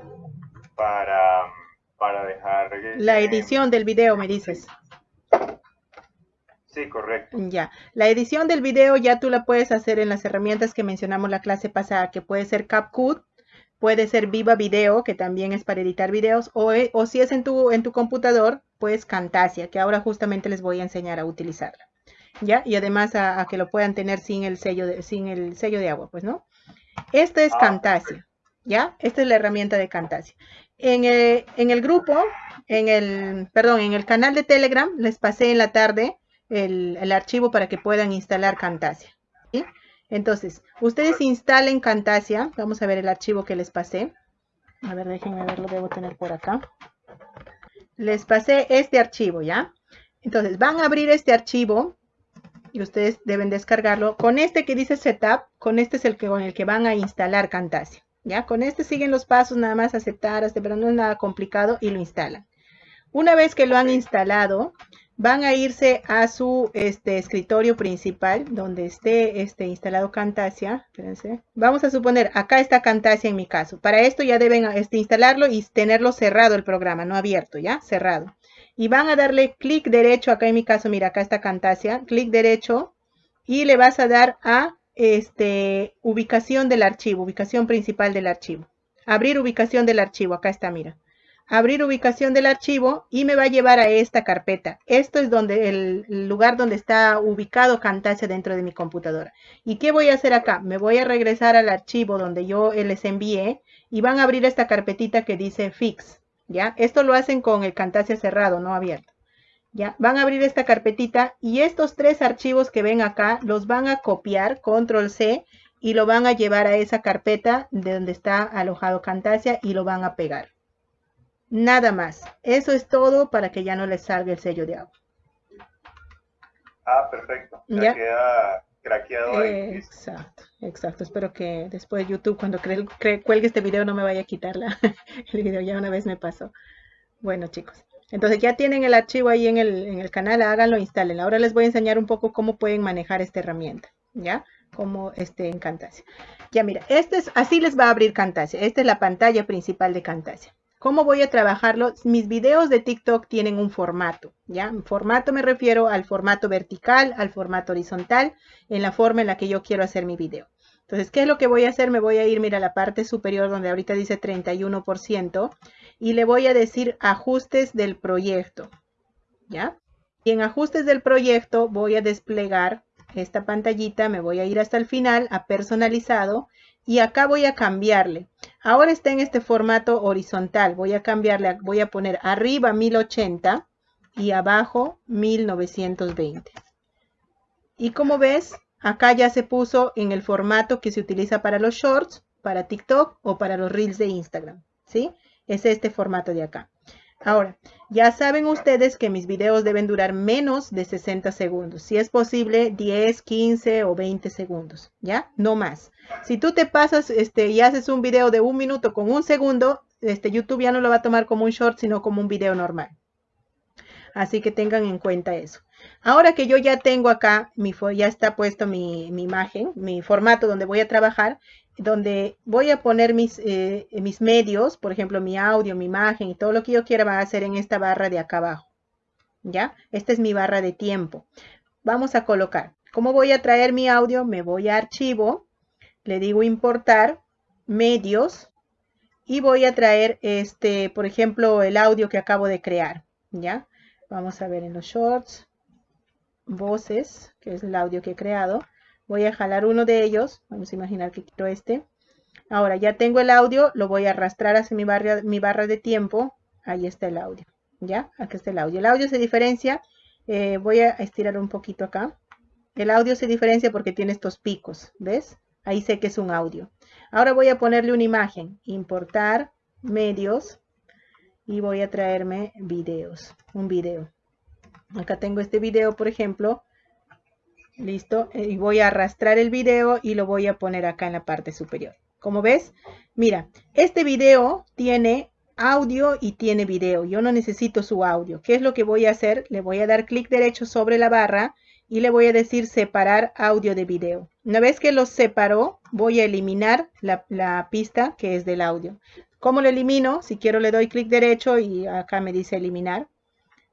para, para dejar... La edición del video, me dices. Sí, correcto. Ya. La edición del video ya tú la puedes hacer en las herramientas que mencionamos la clase pasada, que puede ser CapCut, puede ser Viva Video, que también es para editar videos, o, eh, o si es en tu, en tu computador, pues Camtasia, que ahora justamente les voy a enseñar a utilizarla. ¿Ya? Y además a, que lo puedan tener sin el sello de, sin el sello de agua, pues, ¿no? Esta es ah, Camtasia, ¿ya? Esta es la herramienta de Camtasia. En el, en el grupo, en el, perdón, en el canal de Telegram, les pasé en la tarde el, archivo para que puedan instalar Camtasia. Entonces, ustedes instalen Camtasia. Vamos a ver el archivo que les pasé. A ver, déjenme ver, lo debo tener por acá. Les pasé este archivo, ¿ya? Entonces, van a abrir este archivo y ustedes deben descargarlo. Con este que dice Setup, con este es el que, con el que van a instalar Camtasia. ¿Ya? Con este siguen los pasos, nada más aceptar, pero no es nada complicado y lo instalan. Una vez que lo han instalado, van a irse a su este, escritorio principal donde esté este, instalado Camtasia. Vamos a suponer, acá está Camtasia en mi caso. Para esto ya deben este, instalarlo y tenerlo cerrado el programa, no abierto, ¿ya? Cerrado. Y van a darle clic derecho, acá en mi caso, mira, acá está Camtasia, clic derecho y le vas a dar a este, ubicación del archivo, ubicación principal del archivo. Abrir ubicación del archivo, acá está, mira abrir ubicación del archivo y me va a llevar a esta carpeta. Esto es donde el lugar donde está ubicado Camtasia dentro de mi computadora. ¿Y qué voy a hacer acá? Me voy a regresar al archivo donde yo les envié y van a abrir esta carpetita que dice Fix. ¿Ya? Esto lo hacen con el Camtasia cerrado, no abierto. ¿Ya? Van a abrir esta carpetita y estos tres archivos que ven acá los van a copiar, control C, y lo van a llevar a esa carpeta de donde está alojado Camtasia y lo van a pegar. Nada más. Eso es todo para que ya no les salga el sello de agua. Ah, perfecto. Ya, queda craqueado ahí. Exacto, exacto. Espero que después YouTube, cuando cuelgue este video, no me vaya a quitar el video. Ya una vez me pasó. Bueno, chicos. Entonces ya tienen el archivo ahí en el, en el canal, háganlo, instalen. Ahora les voy a enseñar un poco cómo pueden manejar esta herramienta, ¿ya? Como este en Camtasia. Ya mira, este es, así les va a abrir Camtasia. Esta es la pantalla principal de Camtasia. ¿Cómo voy a trabajarlo? Mis videos de TikTok tienen un formato, ¿ya? Formato me refiero al formato vertical, al formato horizontal, en la forma en la que yo quiero hacer mi video. Entonces, ¿qué es lo que voy a hacer? Me voy a ir, mira, a la parte superior donde ahorita dice 31% y le voy a decir ajustes del proyecto, ¿ya? Y en ajustes del proyecto voy a desplegar esta pantallita, me voy a ir hasta el final a personalizado y acá voy a cambiarle. Ahora está en este formato horizontal. Voy a cambiarle, voy a poner arriba 1080 y abajo 1920. Y como ves, acá ya se puso en el formato que se utiliza para los shorts, para TikTok o para los reels de Instagram. ¿Sí? Es este formato de acá. Ahora, ya saben ustedes que mis videos deben durar menos de 60 segundos. Si es posible, 10, 15 o 20 segundos, ¿ya? No más. Si tú te pasas este, y haces un video de un minuto con un segundo, este, YouTube ya no lo va a tomar como un short, sino como un video normal. Así que tengan en cuenta eso. Ahora que yo ya tengo acá, mi, ya está puesto mi, mi imagen, mi formato donde voy a trabajar, donde voy a poner mis, eh, mis medios, por ejemplo, mi audio, mi imagen y todo lo que yo quiera va a hacer en esta barra de acá abajo. ¿Ya? Esta es mi barra de tiempo. Vamos a colocar. ¿Cómo voy a traer mi audio? Me voy a archivo, le digo importar, medios, y voy a traer, este, por ejemplo, el audio que acabo de crear. ¿Ya? Vamos a ver en los shorts, voces, que es el audio que he creado Voy a jalar uno de ellos. Vamos a imaginar que quiero este. Ahora ya tengo el audio, lo voy a arrastrar hacia mi barra, de tiempo. Ahí está el audio. ¿Ya? Aquí está el audio. El audio se diferencia. Eh, voy a estirar un poquito acá. El audio se diferencia porque tiene estos picos. ¿Ves? Ahí sé que es un audio. Ahora voy a ponerle una imagen. Importar medios. Y voy a traerme videos. Un video. Acá tengo este video, por ejemplo. Listo. Y voy a arrastrar el video y lo voy a poner acá en la parte superior. Como ves, mira, este video tiene audio y tiene video. Yo no necesito su audio. ¿Qué es lo que voy a hacer? Le voy a dar clic derecho sobre la barra y le voy a decir separar audio de video. Una vez que los separó, voy a eliminar la, la pista que es del audio. ¿Cómo lo elimino? Si quiero le doy clic derecho y acá me dice eliminar.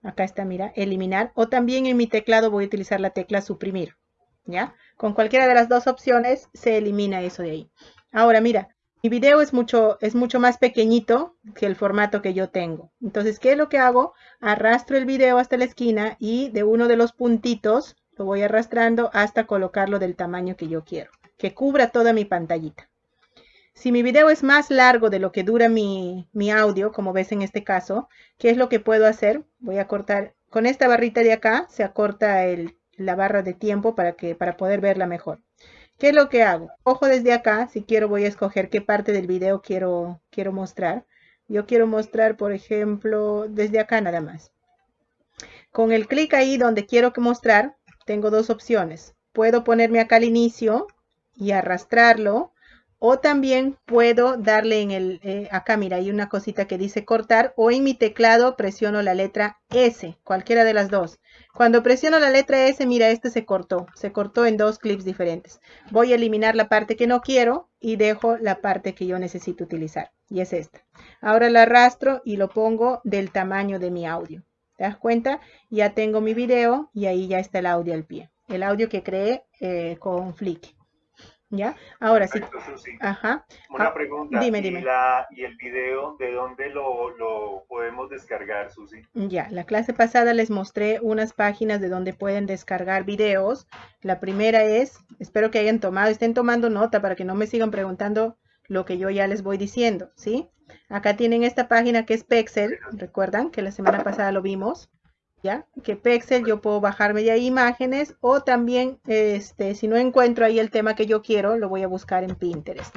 Acá está, mira, eliminar. O también en mi teclado voy a utilizar la tecla suprimir. ¿Ya? Con cualquiera de las dos opciones se elimina eso de ahí. Ahora, mira, mi video es mucho, es mucho más pequeñito que el formato que yo tengo. Entonces, ¿qué es lo que hago? Arrastro el video hasta la esquina y de uno de los puntitos lo voy arrastrando hasta colocarlo del tamaño que yo quiero, que cubra toda mi pantallita. Si mi video es más largo de lo que dura mi, mi audio, como ves en este caso, ¿qué es lo que puedo hacer? Voy a cortar, con esta barrita de acá se acorta la barra de tiempo para, que, para poder verla mejor. ¿Qué es lo que hago? Ojo desde acá, si quiero voy a escoger qué parte del video quiero, quiero mostrar. Yo quiero mostrar, por ejemplo, desde acá nada más. Con el clic ahí donde quiero mostrar, tengo dos opciones. Puedo ponerme acá al inicio y arrastrarlo o también puedo darle en el, eh, acá mira, hay una cosita que dice cortar o en mi teclado presiono la letra S, cualquiera de las dos. Cuando presiono la letra S, mira, este se cortó, se cortó en dos clips diferentes. Voy a eliminar la parte que no quiero y dejo la parte que yo necesito utilizar y es esta. Ahora la arrastro y lo pongo del tamaño de mi audio. ¿Te das cuenta? Ya tengo mi video y ahí ya está el audio al pie. El audio que creé eh, con Flick. ¿Ya? Ahora sí. Ajá. Una ah, pregunta. Dime, dime. ¿Y, el video de dónde lo, podemos descargar, Susi? Ya, la clase pasada les mostré unas páginas de donde pueden descargar videos. La primera es, espero que hayan tomado, estén tomando nota para que no me sigan preguntando lo que yo ya les voy diciendo, ¿sí? Acá tienen esta página que es Pexel, recuerdan que la semana pasada lo vimos. Que Pexel yo puedo bajarme ahí imágenes o también, este, si no encuentro ahí el tema que yo quiero, lo voy a buscar en Pinterest.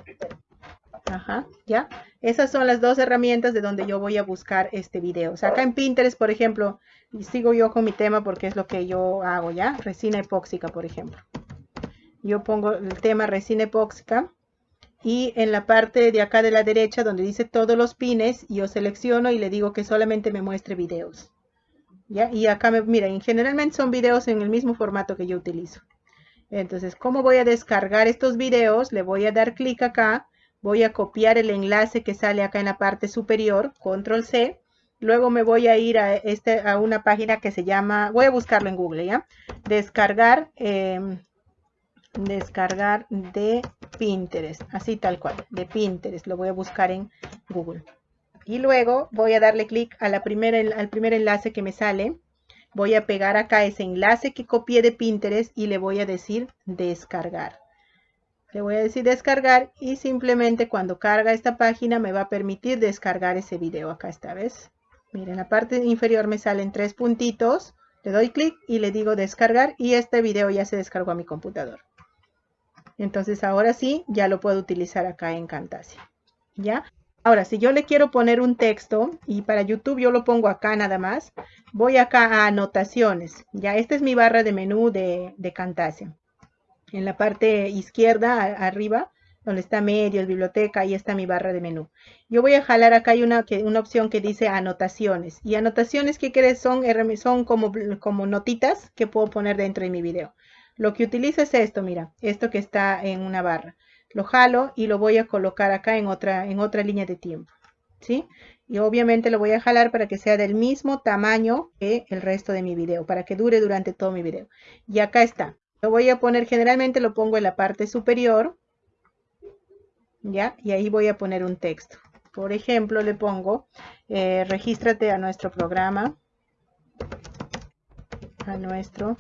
Ajá, ¿ya? Esas son las dos herramientas de donde yo voy a buscar este video. O sea, acá en Pinterest, por ejemplo, sigo yo con mi tema porque es lo que yo hago, ¿ya? Resina epóxica, por ejemplo. Yo pongo el tema resina epóxica y en la parte de acá de la derecha donde dice todos los pines, yo selecciono y le digo que solamente me muestre videos. Y acá, me, miren, generalmente son videos en el mismo formato que yo utilizo. Entonces, ¿cómo voy a descargar estos videos? Le voy a dar clic acá, voy a copiar el enlace que sale acá en la parte superior, control C. Luego me voy a ir a, este, a una página que se llama, voy a buscarlo en Google, ¿ya? Descargar, em, descargar de Pinterest, así tal cual, de Pinterest, lo voy a buscar en Google y luego voy a darle clic al primer enlace que me sale. Voy a pegar acá ese enlace que copié de Pinterest y le voy a decir descargar. Le voy a decir descargar y simplemente cuando carga esta página me va a permitir descargar ese video acá esta vez. Miren, en la parte inferior me salen tres puntitos. Le doy clic y le digo descargar y este video ya se descargó a mi computador. Entonces ahora sí, ya lo puedo utilizar acá en Camtasia. ¿Ya? Ahora, si yo le quiero poner un texto y para YouTube yo lo pongo acá nada más, voy acá a anotaciones. Ya, esta es mi barra de menú de, de Camtasia. En la parte izquierda, arriba, donde está medios, biblioteca, ahí está mi barra de menú. Yo voy a jalar acá hay una, una opción que dice anotaciones. Y anotaciones, ¿qué crees? Son, son como, como notitas que puedo poner dentro de mi video. Lo que utilizo es esto, mira, esto que está en una barra lo jalo y lo voy a colocar acá en otra, en otra línea de tiempo. ¿Sí? Y obviamente lo voy a jalar para que sea del mismo tamaño que el resto de mi video, para que dure durante todo mi video. Y acá está. Lo voy a poner, generalmente lo pongo en la parte superior. ¿Ya? Y ahí voy a poner un texto. Por ejemplo, le pongo, eh, regístrate a nuestro programa. A nuestro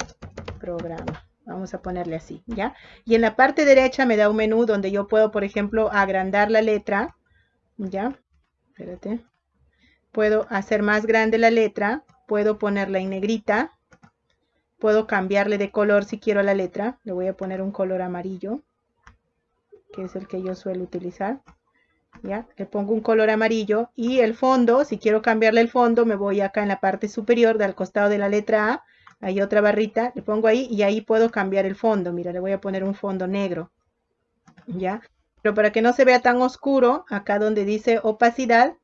programa. Vamos a ponerle así, ¿ya? Y en la parte derecha me da un menú donde yo puedo, por ejemplo, agrandar la letra, ¿ya? Espérate. Puedo hacer más grande la letra, puedo ponerla en negrita, puedo cambiarle de color si quiero la letra. Le voy a poner un color amarillo, que es el que yo suelo utilizar. ¿Ya? Le pongo un color amarillo y el fondo, si quiero cambiarle el fondo, me voy acá en la parte superior del costado de la letra A, hay otra barrita, le pongo ahí y ahí puedo cambiar el fondo. Mira, le voy a poner un fondo negro. ¿Ya? Pero para que no se vea tan oscuro, acá donde dice opacidad,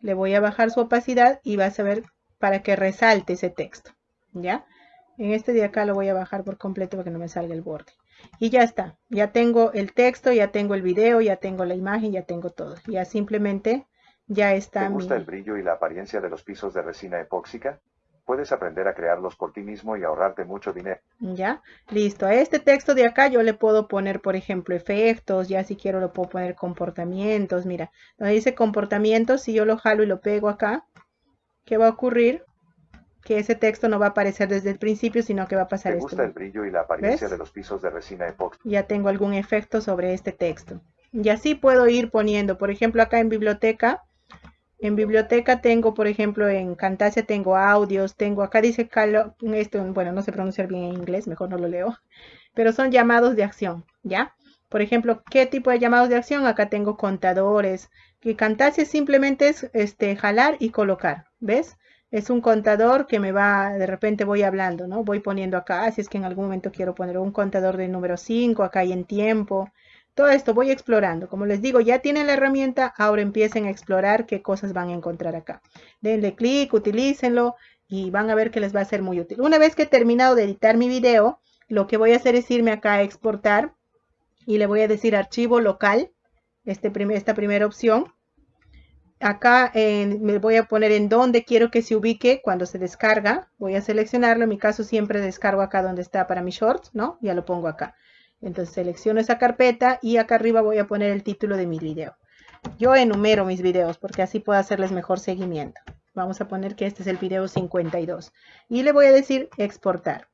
le voy a bajar su opacidad y vas a ver para que resalte ese texto. ¿Ya? En este de acá lo voy a bajar por completo para que no me salga el borde. Y ya está. Ya tengo el texto, ya tengo el video, ya tengo la imagen, ya tengo todo. Ya simplemente ya está. ¿Te gusta el brillo y la apariencia de los pisos de resina epóxica? Puedes aprender a crearlos por ti mismo y ahorrarte mucho dinero. Ya, listo. A este texto de acá yo le puedo poner, por ejemplo, efectos. Ya si quiero lo puedo poner comportamientos. Mira, donde dice comportamientos, si yo lo jalo y lo pego acá, ¿qué va a ocurrir? que ese texto no va a aparecer desde el principio, sino que va a pasar ¿Te gusta el brillo y la apariencia de los pisos de resina epóxica? Ya tengo algún efecto sobre este texto. Y así puedo ir poniendo, por ejemplo, acá en biblioteca, en biblioteca tengo, por ejemplo, en Camtasia tengo audios, tengo, acá dice, esto, bueno, no sé pronunciar bien en inglés, mejor no lo leo, pero son llamados de acción, ¿ya? Por ejemplo, ¿qué tipo de llamados de acción? Acá tengo contadores, que Camtasia simplemente es este, jalar y colocar, ¿ves? es un contador que me va, de repente voy hablando, ¿no? Voy poniendo acá, si es que en algún momento quiero poner un contador de número 5, acá hay en tiempo. Todo esto voy explorando. Como les digo, ya tienen la herramienta, ahora empiecen a explorar qué cosas van a encontrar acá. Denle clic, utilícenlo y van a ver que les va a ser muy útil. Una vez que he terminado de editar mi video, lo que voy a hacer es irme acá a exportar y le voy a decir archivo local, este esta primera opción acá me voy a poner en dónde quiero que se ubique cuando se descarga. Voy a seleccionarlo. En mi caso siempre descargo acá donde está para mi shorts, ¿no? Ya lo pongo acá. Entonces selecciono esa carpeta y acá arriba voy a poner el título de mi video. Yo enumero mis videos porque así puedo hacerles mejor seguimiento. Vamos a poner que este es el video 52. Y le voy a decir exportar.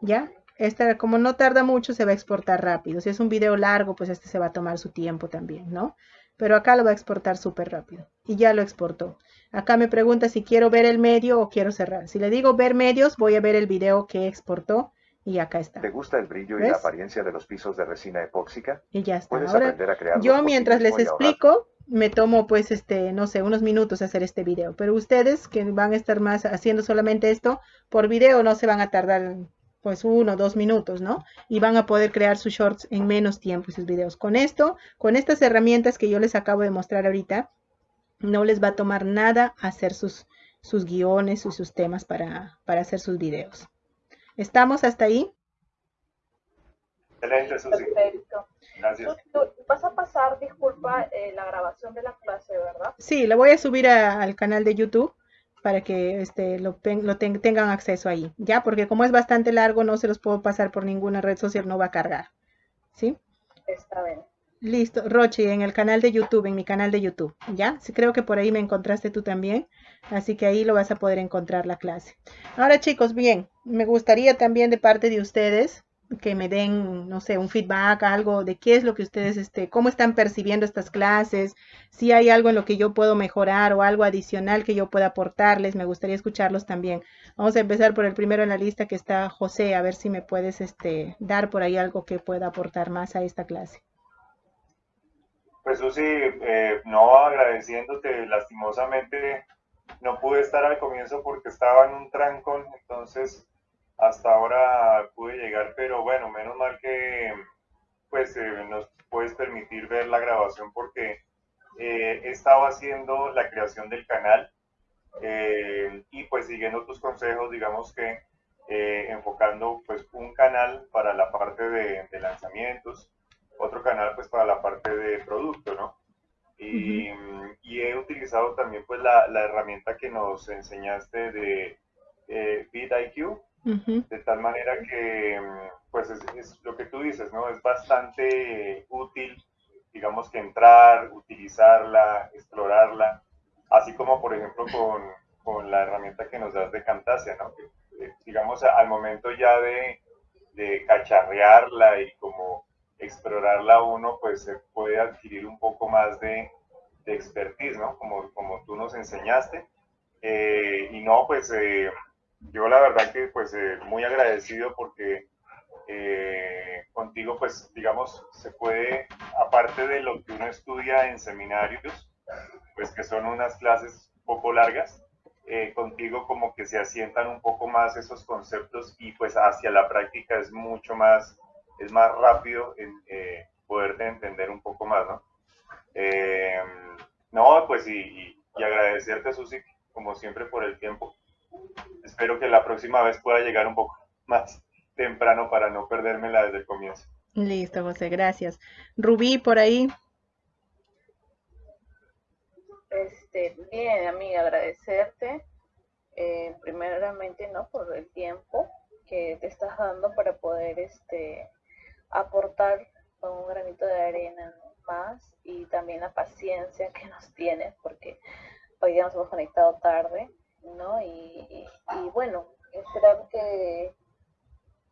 ¿Ya? Esta, como no tarda mucho, se va a exportar rápido. Si es un video largo, pues este se va a tomar su tiempo también, ¿no? pero acá lo va a exportar súper rápido. Y ya lo exportó. Acá me pregunta si quiero ver el medio o quiero cerrar. Si le digo ver medios, voy a ver el video que exportó y acá está. ¿Te gusta el brillo y la apariencia de los pisos de resina epóxica? Y ya está. Ahora, yo mientras les explico, me tomo pues este, no sé, unos minutos hacer este video. Pero ustedes que van a estar más haciendo solamente esto por video no se van a tardar pues uno, dos minutos, ¿no? Y van a poder crear sus shorts en menos tiempo sus videos. Con esto, con estas herramientas que yo les acabo de mostrar ahorita, no les va a tomar nada hacer sus, sus guiones y sus temas para, para hacer sus videos. ¿Estamos hasta ahí? Excelente, Susi. Perfecto. Gracias. vas a pasar, disculpa, eh, la grabación de la clase, ¿verdad? Sí, la voy a subir al canal de YouTube para que este, lo, lo tengan acceso ahí, ¿ya? Porque como es bastante largo, no se los puedo pasar por ninguna red social, no va a cargar, ¿sí? Está bien. Listo, Rochi, en el canal de YouTube, en mi canal de YouTube, ¿ya? Sí, creo que por ahí me encontraste tú también, así que ahí lo vas a poder encontrar la clase. Ahora, chicos, bien, me gustaría también de parte de ustedes que me den, no sé, un feedback, algo de qué es lo que ustedes, este, cómo están percibiendo estas clases, si hay algo en lo que yo puedo mejorar o algo adicional que yo pueda aportarles, me gustaría escucharlos también. Vamos a empezar por el primero en la lista que está José, a ver si me puedes, este, dar por ahí algo que pueda aportar más a esta clase. Pues Susi, eh, no agradeciéndote, lastimosamente no pude estar al comienzo porque estaba en un trancón, entonces hasta ahora pude llegar, pero bueno, menos mal que pues eh, nos puedes permitir ver la grabación porque eh, he estado haciendo la creación del canal eh, y pues siguiendo tus consejos, digamos que enfocando pues un canal para la parte de, lanzamientos, otro canal pues para la parte de producto, ¿no? Y, he utilizado también pues la, la, herramienta que nos enseñaste de BitIQ, de tal manera que, pues es, lo que tú dices, ¿no? Es bastante útil, digamos que entrar, utilizarla, explorarla, así como por ejemplo con, con la herramienta que nos das de Camtasia, ¿no? Eh, digamos, al momento ya de, de cacharrearla y como explorarla uno, pues se puede adquirir un poco más de, de expertise, ¿no? Como, como tú nos enseñaste. Eh, y no, pues eh, yo la verdad que pues eh, muy agradecido porque contigo pues digamos se puede, aparte de lo que uno estudia en seminarios, pues que son unas clases poco largas, contigo como que se asientan un poco más esos conceptos y pues hacia la práctica es mucho más, es más rápido en poderte entender un poco más, ¿no? no, pues y, y agradecerte, Susi, como siempre, por el tiempo. Espero que la próxima vez pueda llegar un poco más temprano para no perdérmela desde el comienzo. Listo, José, gracias. Rubí, por ahí. Este, bien, amiga, agradecerte. Eh, primeramente, ¿no? Por el tiempo que te estás dando para poder este, aportar con un granito de arena más y también la paciencia que nos tienes, porque hoy día nos hemos conectado tarde, ¿no? Y, bueno, esperar que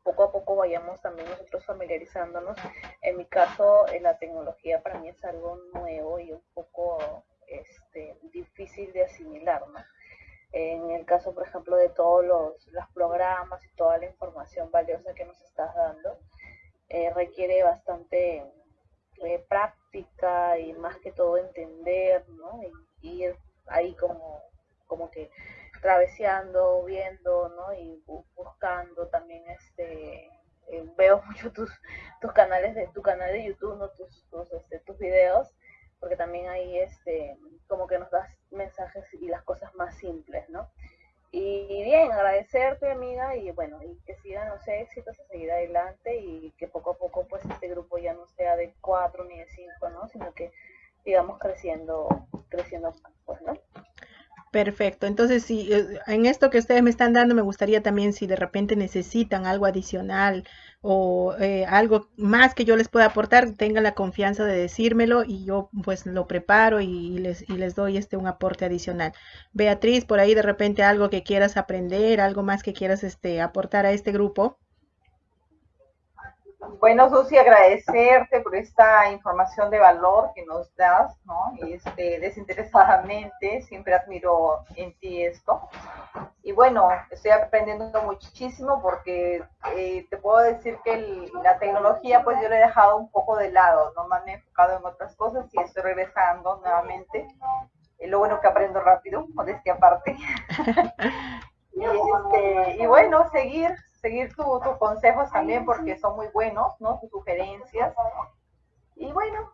poco a poco vayamos también nosotros familiarizándonos. En mi caso, eh, la tecnología para mí es algo nuevo y un poco este, difícil de asimilar, ¿no? En el caso, por ejemplo, de todos los, programas y toda la información valiosa que nos estás dando, eh, requiere bastante eh, práctica y más que todo entender, ¿no? Y ir ahí como, como que traveseando, viendo, ¿no? Y buscando también este eh, veo mucho tus, tus canales de tu canal de YouTube, ¿no? tus, tus, este, tus videos, porque también ahí este como que nos das mensajes y las cosas más simples, ¿no? Y bien, agradecerte, amiga, y bueno, y que sigan los éxitos, a seguir adelante y que poco a poco pues este grupo ya no sea de cuatro ni de cinco, ¿no? Sino que sigamos creciendo, creciendo pues, ¿no? Perfecto. Entonces, si eh, en esto que ustedes me están dando, me gustaría también si de repente necesitan algo adicional o eh, algo más que yo les pueda aportar, tengan la confianza de decírmelo y yo pues lo preparo y, les, y les doy este un aporte adicional. Beatriz, por ahí de repente algo que quieras aprender, algo más que quieras este aportar a este grupo. Bueno, Susi, agradecerte por esta información de valor que nos das, ¿no? Este, desinteresadamente, siempre admiro en ti esto. Y bueno, estoy aprendiendo muchísimo porque eh, te puedo decir que la tecnología, pues yo la he dejado un poco de lado, ¿no? Me he enfocado en otras cosas y estoy regresando nuevamente. Lo bueno que aprendo rápido, modestia aparte. este, y bueno, seguir, seguir tus consejos también porque son muy buenos, ¿no? Tus sugerencias. Y bueno,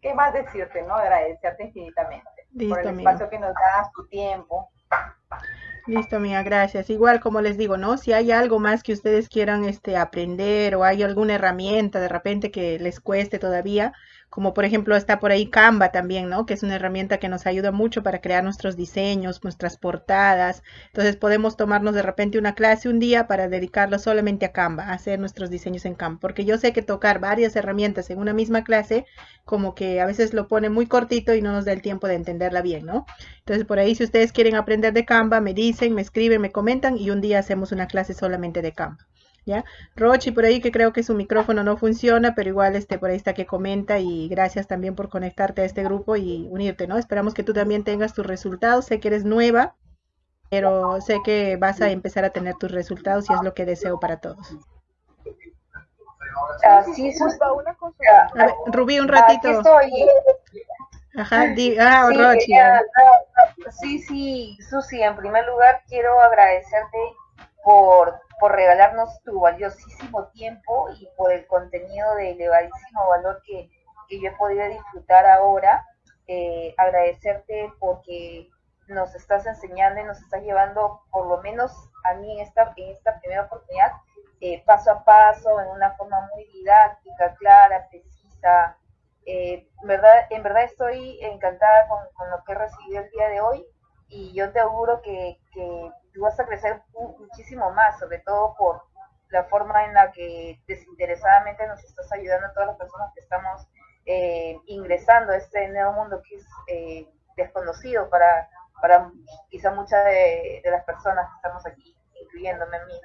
¿qué más decirte, no? Agradecerte infinitamente por el espacio que nos das, tu tiempo. Listo, amiga, gracias. Igual como les digo, ¿no? Si hay algo más que ustedes quieran este aprender o hay alguna herramienta de repente que les cueste todavía, como por ejemplo está por ahí Canva también, ¿no? Que es una herramienta que nos ayuda mucho para crear nuestros diseños, nuestras portadas. Entonces podemos tomarnos de repente una clase un día para dedicarlo solamente a Canva, a hacer nuestros diseños en Canva. Porque yo sé que tocar varias herramientas en una misma clase, como que a veces lo pone muy cortito y no nos da el tiempo de entenderla bien, ¿no? Entonces por ahí si ustedes quieren aprender de Canva, me dicen, me escriben, me comentan y un día hacemos una clase solamente de Canva. ¿Ya? Rochi por ahí que creo que su micrófono no funciona, pero igual este por ahí está que comenta y gracias también por conectarte a este grupo y unirte, ¿no? Esperamos que tú también tengas tus resultados. Sé que eres nueva, pero sé que vas a empezar a tener tus resultados y es lo que deseo para todos. Ah, A ver, Rubí, un ratito. Ajá, ah, sí, Rochi. sí, sí, Susi, en primer lugar quiero agradecerte por por regalarnos tu valiosísimo tiempo y por el contenido de elevadísimo valor que, yo he podido disfrutar ahora. Eh, agradecerte porque nos estás enseñando y nos estás llevando, por lo menos a mí en esta, en esta primera oportunidad, eh, paso a paso, en una forma muy didáctica, clara, precisa. Eh, verdad, en verdad estoy encantada con, con, lo que he recibido el día de hoy y yo te auguro que, que tú vas a crecer muchísimo más, sobre todo por la forma en la que desinteresadamente nos estás ayudando a todas las personas que estamos eh, ingresando a este nuevo mundo que es eh, desconocido para, para quizá muchas de, las personas que estamos aquí, incluyéndome a mí.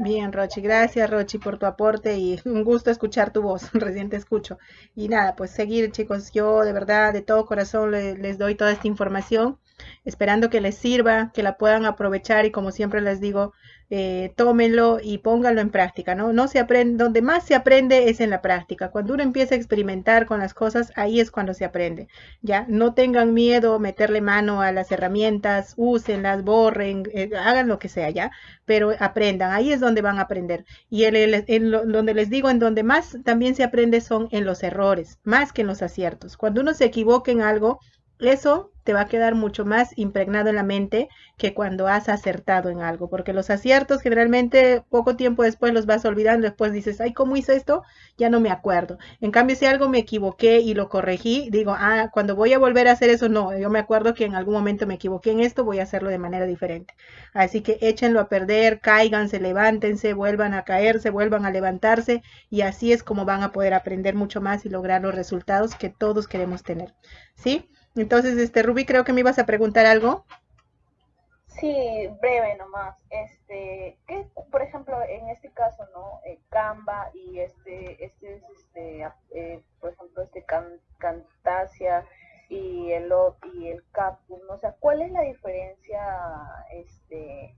Bien, Rochi, gracias Rochi por tu aporte y un gusto escuchar tu voz, recién te escucho. Y nada, pues seguir chicos, yo de verdad de todo corazón les doy toda esta información, esperando que les sirva, que la puedan aprovechar y como siempre les digo, eh, tómenlo y pónganlo en práctica, ¿no? No se aprende, donde más se aprende es en la práctica. Cuando uno empieza a experimentar con las cosas, ahí es cuando se aprende, ¿ya? No tengan miedo meterle mano a las herramientas, úsenlas, borren, eh, hagan lo que sea, ¿ya? Pero aprendan, ahí es donde van a aprender. Y en donde les digo, en donde más también se aprende son en los errores, más que en los aciertos. Cuando uno se equivoca en algo, eso te va a quedar mucho más impregnado en la mente que cuando has acertado en algo, porque los aciertos generalmente poco tiempo después los vas olvidando, después dices, ay, ¿cómo hice esto? Ya no me acuerdo. En cambio, si algo me equivoqué y lo corregí, digo, ah, cuando voy a volver a hacer eso, no, yo me acuerdo que en algún momento me equivoqué en esto, voy a hacerlo de manera diferente. Así que échenlo a perder, cáiganse, levántense, vuelvan a caerse, vuelvan a levantarse y así es como van a poder aprender mucho más y lograr los resultados que todos queremos tener. ¿Sí? Entonces, este, Ruby, creo que me ibas a preguntar algo. Sí, breve nomás. Este, ¿qué, por ejemplo, en este caso, ¿no? Eh, Canva y este, este es, este, eh, por ejemplo, este Cantasia y el y el Capcom, o sea, ¿cuál es la diferencia, este,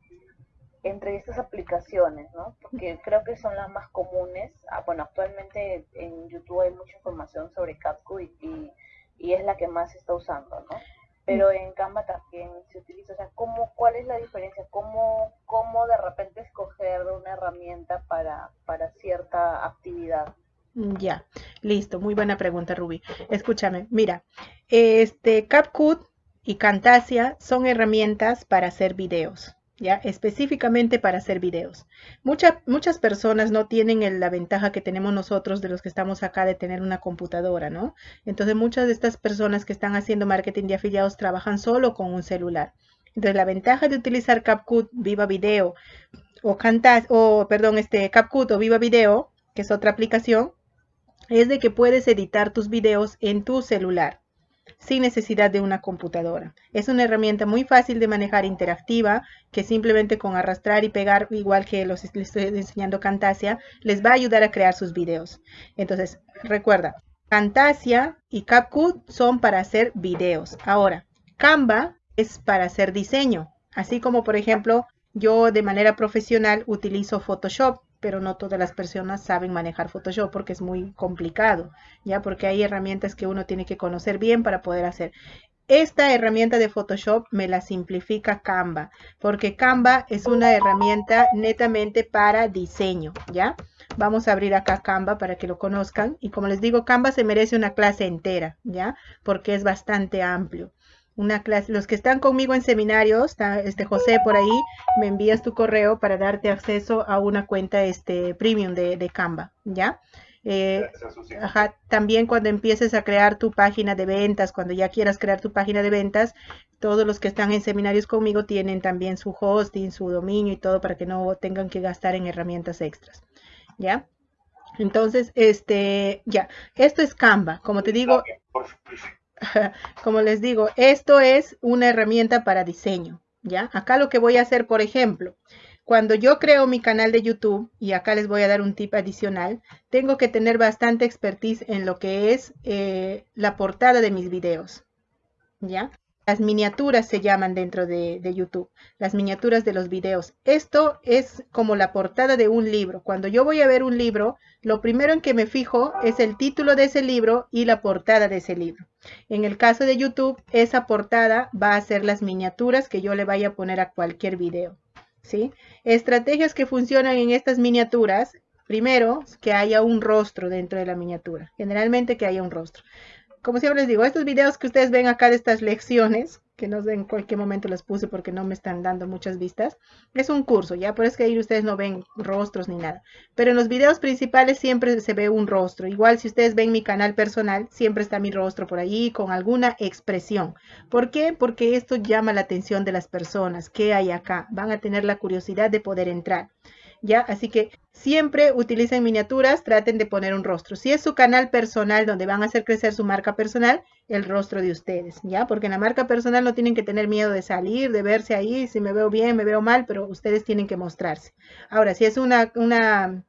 entre estas aplicaciones, ¿no? Porque creo que son las más comunes. Ah, bueno, actualmente en YouTube hay mucha información sobre Capcom y y es la que más se está usando, ¿no? Pero en Canva también se utiliza, o sea, ¿cómo, ¿cuál es la diferencia? ¿Cómo, cómo de repente escoger una herramienta para, para cierta actividad? Ya, listo, muy buena pregunta, Ruby. Escúchame, mira, este CapCut y Camtasia son herramientas para hacer videos. Específicamente para hacer videos. muchas personas no tienen la ventaja que tenemos nosotros de los que estamos acá de tener una computadora, ¿no? Entonces muchas de estas personas que están haciendo marketing de afiliados trabajan solo con un celular. Entonces la ventaja de utilizar CapCut, Viva Video o o perdón, este CapCut o Viva Video, que es otra aplicación, es de que puedes editar tus videos en tu celular sin necesidad de una computadora. Es una herramienta muy fácil de manejar interactiva que simplemente con arrastrar y pegar, igual que los estoy enseñando Camtasia, les va a ayudar a crear sus videos. Entonces, recuerda, Camtasia y CapCut son para hacer videos. Ahora, Canva es para hacer diseño, así como por ejemplo yo de manera profesional utilizo Photoshop pero no todas las personas saben manejar Photoshop porque es muy complicado, ya porque hay herramientas que uno tiene que conocer bien para poder hacer. Esta herramienta de Photoshop me la simplifica Canva, porque Canva es una herramienta netamente para diseño, ¿ya? Vamos a abrir acá Canva para que lo conozcan. Y como les digo, Canva se merece una clase entera, ¿ya? Porque es bastante amplio una clase. Los que están conmigo en seminarios, está este José por ahí, me envías tu correo para darte acceso a una cuenta este premium de, de Canva, ¿ya? Eh, ajá, también cuando empieces a crear tu página de ventas, cuando ya quieras crear tu página de ventas, todos los que están en seminarios conmigo tienen también su hosting, su dominio y todo para que no tengan que gastar en herramientas extras, ¿ya? Entonces, este, ya, esto es Canva, como te digo, como les digo, esto es una herramienta para diseño, ¿ya? Acá lo que voy a hacer, por ejemplo, cuando yo creo mi canal de YouTube, y acá les voy a dar un tip adicional, tengo que tener bastante expertise en lo que es eh, la portada de mis videos, ¿ya? Las miniaturas se llaman dentro de, YouTube, las miniaturas de los videos. Esto es como la portada de un libro. Cuando yo voy a ver un libro, lo primero en que me fijo es el título de ese libro y la portada de ese libro. En el caso de YouTube, esa portada va a ser las miniaturas que yo le vaya a poner a cualquier video. ¿sí? Estrategias que funcionan en estas miniaturas. Primero, que haya un rostro dentro de la miniatura. Generalmente que haya un rostro como siempre les digo, estos videos que ustedes ven acá de estas lecciones, que no sé en cualquier momento las puse porque no me están dando muchas vistas, es un curso, ya por eso que ahí ustedes no ven rostros ni nada. Pero en los videos principales siempre se ve un rostro. Igual si ustedes ven mi canal personal, siempre está mi rostro por ahí con alguna expresión. ¿Por qué? Porque esto llama la atención de las personas. ¿Qué hay acá? Van a tener la curiosidad de poder entrar. ¿Ya? Así que siempre utilicen miniaturas, traten de poner un rostro. Si es su canal personal donde van a hacer crecer su marca personal, el rostro de ustedes, ¿ya? Porque en la marca personal no tienen que tener miedo de salir, de verse ahí, si me veo bien, me veo mal, pero ustedes tienen que mostrarse. Ahora, si es una, una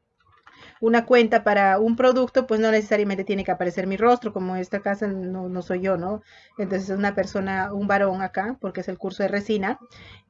una cuenta para un producto, pues no necesariamente tiene que aparecer mi rostro, como en esta casa no, no soy yo, ¿no? Entonces es una persona, un varón acá, porque es el curso de resina.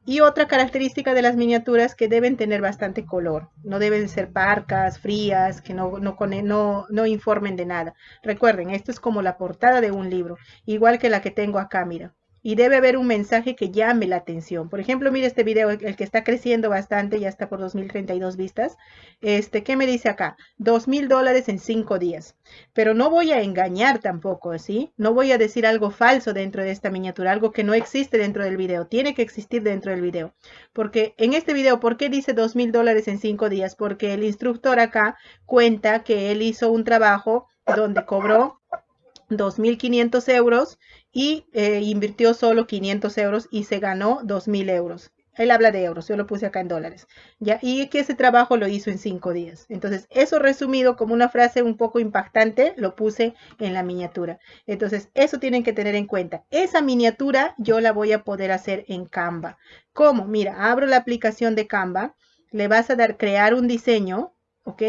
Y otra característica de las miniaturas que deben tener bastante color, no deben ser parcas, frías, que no, no, no, no informen de nada. Recuerden, esto es como la portada de un libro, igual que la que tengo acá, mira y debe haber un mensaje que llame la atención. Por ejemplo, mire este video, el que está creciendo bastante, ya está por 2032 vistas. Este, ¿qué me dice acá? Dos mil dólares en cinco días. Pero no voy a engañar tampoco, ¿sí? No voy a decir algo falso dentro de esta miniatura, algo que no existe dentro del video. Tiene que existir dentro del video. Porque en este video, ¿por qué dice dos mil dólares en cinco días? Porque el instructor acá cuenta que él hizo un trabajo donde cobró 2.500 euros y eh, invirtió solo 500 euros y se ganó 2.000 euros. Él habla de euros, yo lo puse acá en dólares. Y que ese trabajo lo hizo en cinco días. Entonces, eso resumido como una frase un poco impactante, lo puse en la miniatura. Entonces, eso tienen que tener en cuenta. Esa miniatura yo la voy a poder hacer en Canva. ¿Cómo? Mira, abro la aplicación de Canva, le vas a dar crear un diseño, ¿ok?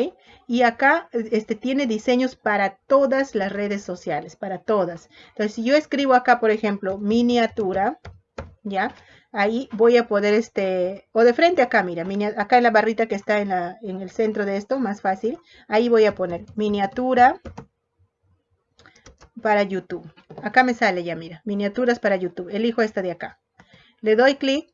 Y acá este, tiene diseños para todas las redes sociales, para todas. Entonces, si yo escribo acá, por ejemplo, miniatura, ¿ya? Ahí voy a poder, este, o de frente acá, mira, acá en la barrita que está en, la, en el centro de esto, más fácil. Ahí voy a poner miniatura para YouTube. Acá me sale ya, mira, miniaturas para YouTube. Elijo esta de acá. Le doy clic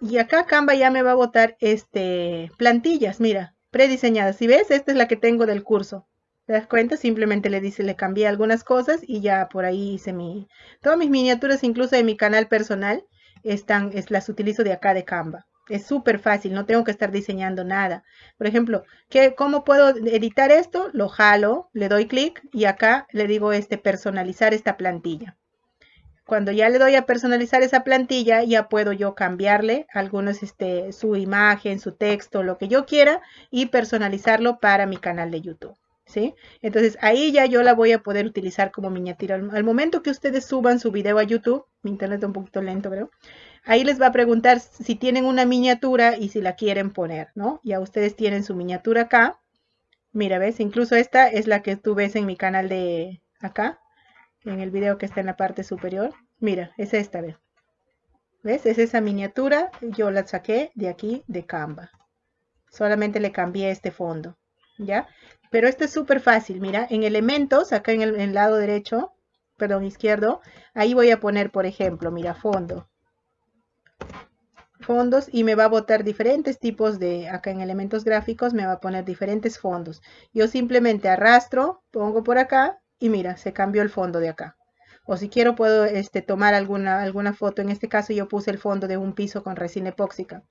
y acá Canva ya me va a botar este, plantillas, mira, prediseñada. Si ves, esta es la que tengo del curso. ¿Te das cuenta? Simplemente le dice, le cambié algunas cosas y ya por ahí hice mi... Todas mis miniaturas, incluso de mi canal personal, están, es, las utilizo de acá de Canva. Es súper fácil, no tengo que estar diseñando nada. Por ejemplo, ¿qué, ¿cómo puedo editar esto? Lo jalo, le doy clic y acá le digo este personalizar esta plantilla. Cuando ya le doy a personalizar esa plantilla, ya puedo yo cambiarle algunos, este, su imagen, su texto, lo que yo quiera y personalizarlo para mi canal de YouTube. ¿Sí? Entonces ahí ya yo la voy a poder utilizar como miniatura. Al momento que ustedes suban su video a YouTube, mi internet está un poquito lento, pero ahí les va a preguntar si tienen una miniatura y si la quieren poner, ¿no? Ya ustedes tienen su miniatura acá. Mira, ¿ves? Incluso esta es la que tú ves en mi canal de acá en el video que está en la parte superior. Mira, es esta, ¿ves? ¿Ves? Es esa miniatura. Yo la saqué de aquí, de Canva. Solamente le cambié este fondo, ¿ya? Pero esto es súper fácil. Mira, en elementos, acá en el, lado derecho, perdón, izquierdo, ahí voy a poner, por ejemplo, mira, fondo. Fondos y me va a botar diferentes tipos de, acá en elementos gráficos, me va a poner diferentes fondos. Yo simplemente arrastro, pongo por acá y mira, se cambió el fondo de acá. O si quiero puedo este, tomar alguna, alguna foto. En este caso yo puse el fondo de un piso con resina epóxica.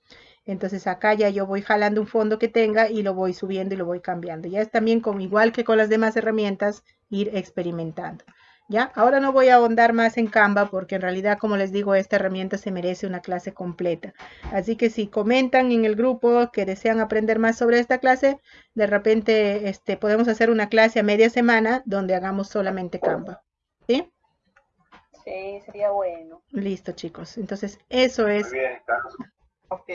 Entonces acá ya yo voy jalando un fondo que tenga y lo voy subiendo y lo voy cambiando. Ya es también con, igual que con las demás herramientas, ir experimentando. ¿Ya? Ahora no voy a ahondar más en Canva porque en realidad, como les digo, esta herramienta se merece una clase completa. Así que si comentan en el grupo que desean aprender más sobre esta clase, de repente este, podemos hacer una clase a media semana donde hagamos solamente Canva. ¿Sí? Sí, sería bueno. Listo, chicos. Entonces, eso es... Muy bien, Ok.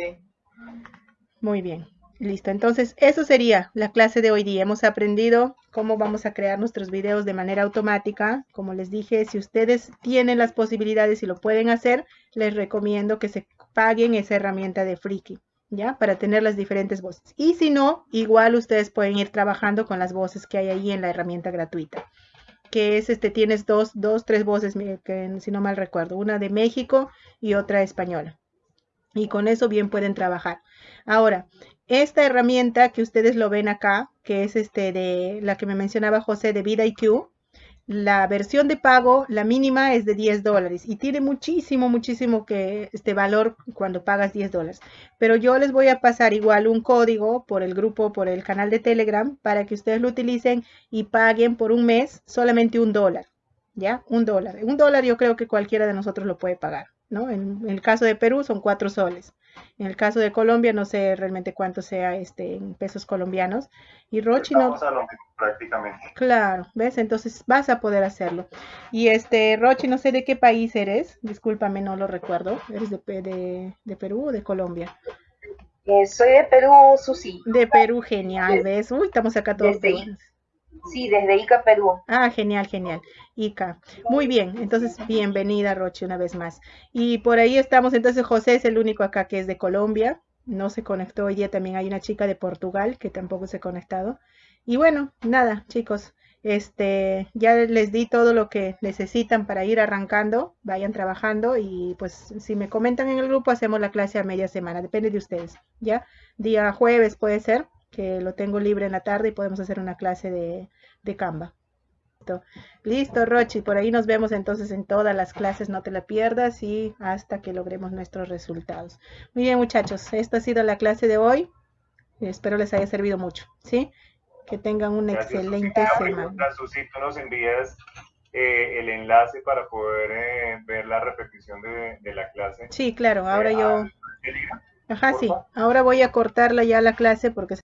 Muy bien. Listo, entonces eso sería la clase de hoy día. Hemos aprendido cómo vamos a crear nuestros videos de manera automática. Como les dije, si ustedes tienen las posibilidades y lo pueden hacer, les recomiendo que se paguen esa herramienta de Freaky, ¿ya? Para tener las diferentes voces. Y si no, igual ustedes pueden ir trabajando con las voces que hay ahí en la herramienta gratuita. Que es, este, tienes dos, dos, tres voces, si no mal recuerdo, una de México y otra española. Y con eso bien pueden trabajar. Ahora, esta herramienta que ustedes lo ven acá, que es este de la que me mencionaba José de VidaIQ, la versión de pago, la mínima es de 10 dólares y tiene muchísimo, muchísimo que este valor cuando pagas 10 dólares. Pero yo les voy a pasar igual un código por el grupo, por el canal de Telegram, para que ustedes lo utilicen y paguen por un mes solamente un dólar. ¿Ya? Un dólar. Un dólar yo creo que cualquiera de nosotros lo puede pagar, ¿no? En, en el caso de Perú son cuatro soles. En el caso de Colombia, no sé realmente cuánto sea este en pesos colombianos. Y Rochi no. Estamos a lo mismo, prácticamente. Claro, ¿ves? Entonces vas a poder hacerlo. Y este, Rochi, no sé de qué país eres. Discúlpame, no lo recuerdo. ¿Eres de, de, de Perú o de Colombia? Eh, soy de Perú, Susi. De Perú, genial, ¿ves? Uy, estamos acá todos Desde-. Sí, desde Ica, Perú. Ah, genial, genial. Ica. Muy bien, entonces bienvenida, Rochi, una vez más. Y por ahí estamos, entonces José es el único acá que es de Colombia. No se conectó hoy día, también hay una chica de Portugal que tampoco se ha conectado. Y bueno, nada, chicos, este, ya les di todo lo que necesitan para ir arrancando, vayan trabajando y pues si me comentan en el grupo hacemos la clase a media semana, depende de ustedes, ¿ya? Día jueves puede ser, que lo tengo libre en la tarde y podemos hacer una clase de, de Canva. Listo. Listo, Rochi, por ahí nos vemos entonces en todas las clases, no te la pierdas y hasta que logremos nuestros resultados. Muy bien, muchachos, esta ha sido la clase de hoy. Espero les haya servido mucho, ¿sí? Que tengan una Gracias, excelente semana. pregunta, Susi, tú nos envías eh, el enlace para poder eh, ver la repetición de, de la clase. Sí, claro, ahora Eh, yo, Telegram. ajá, sí, ahora voy a cortarla ya la clase porque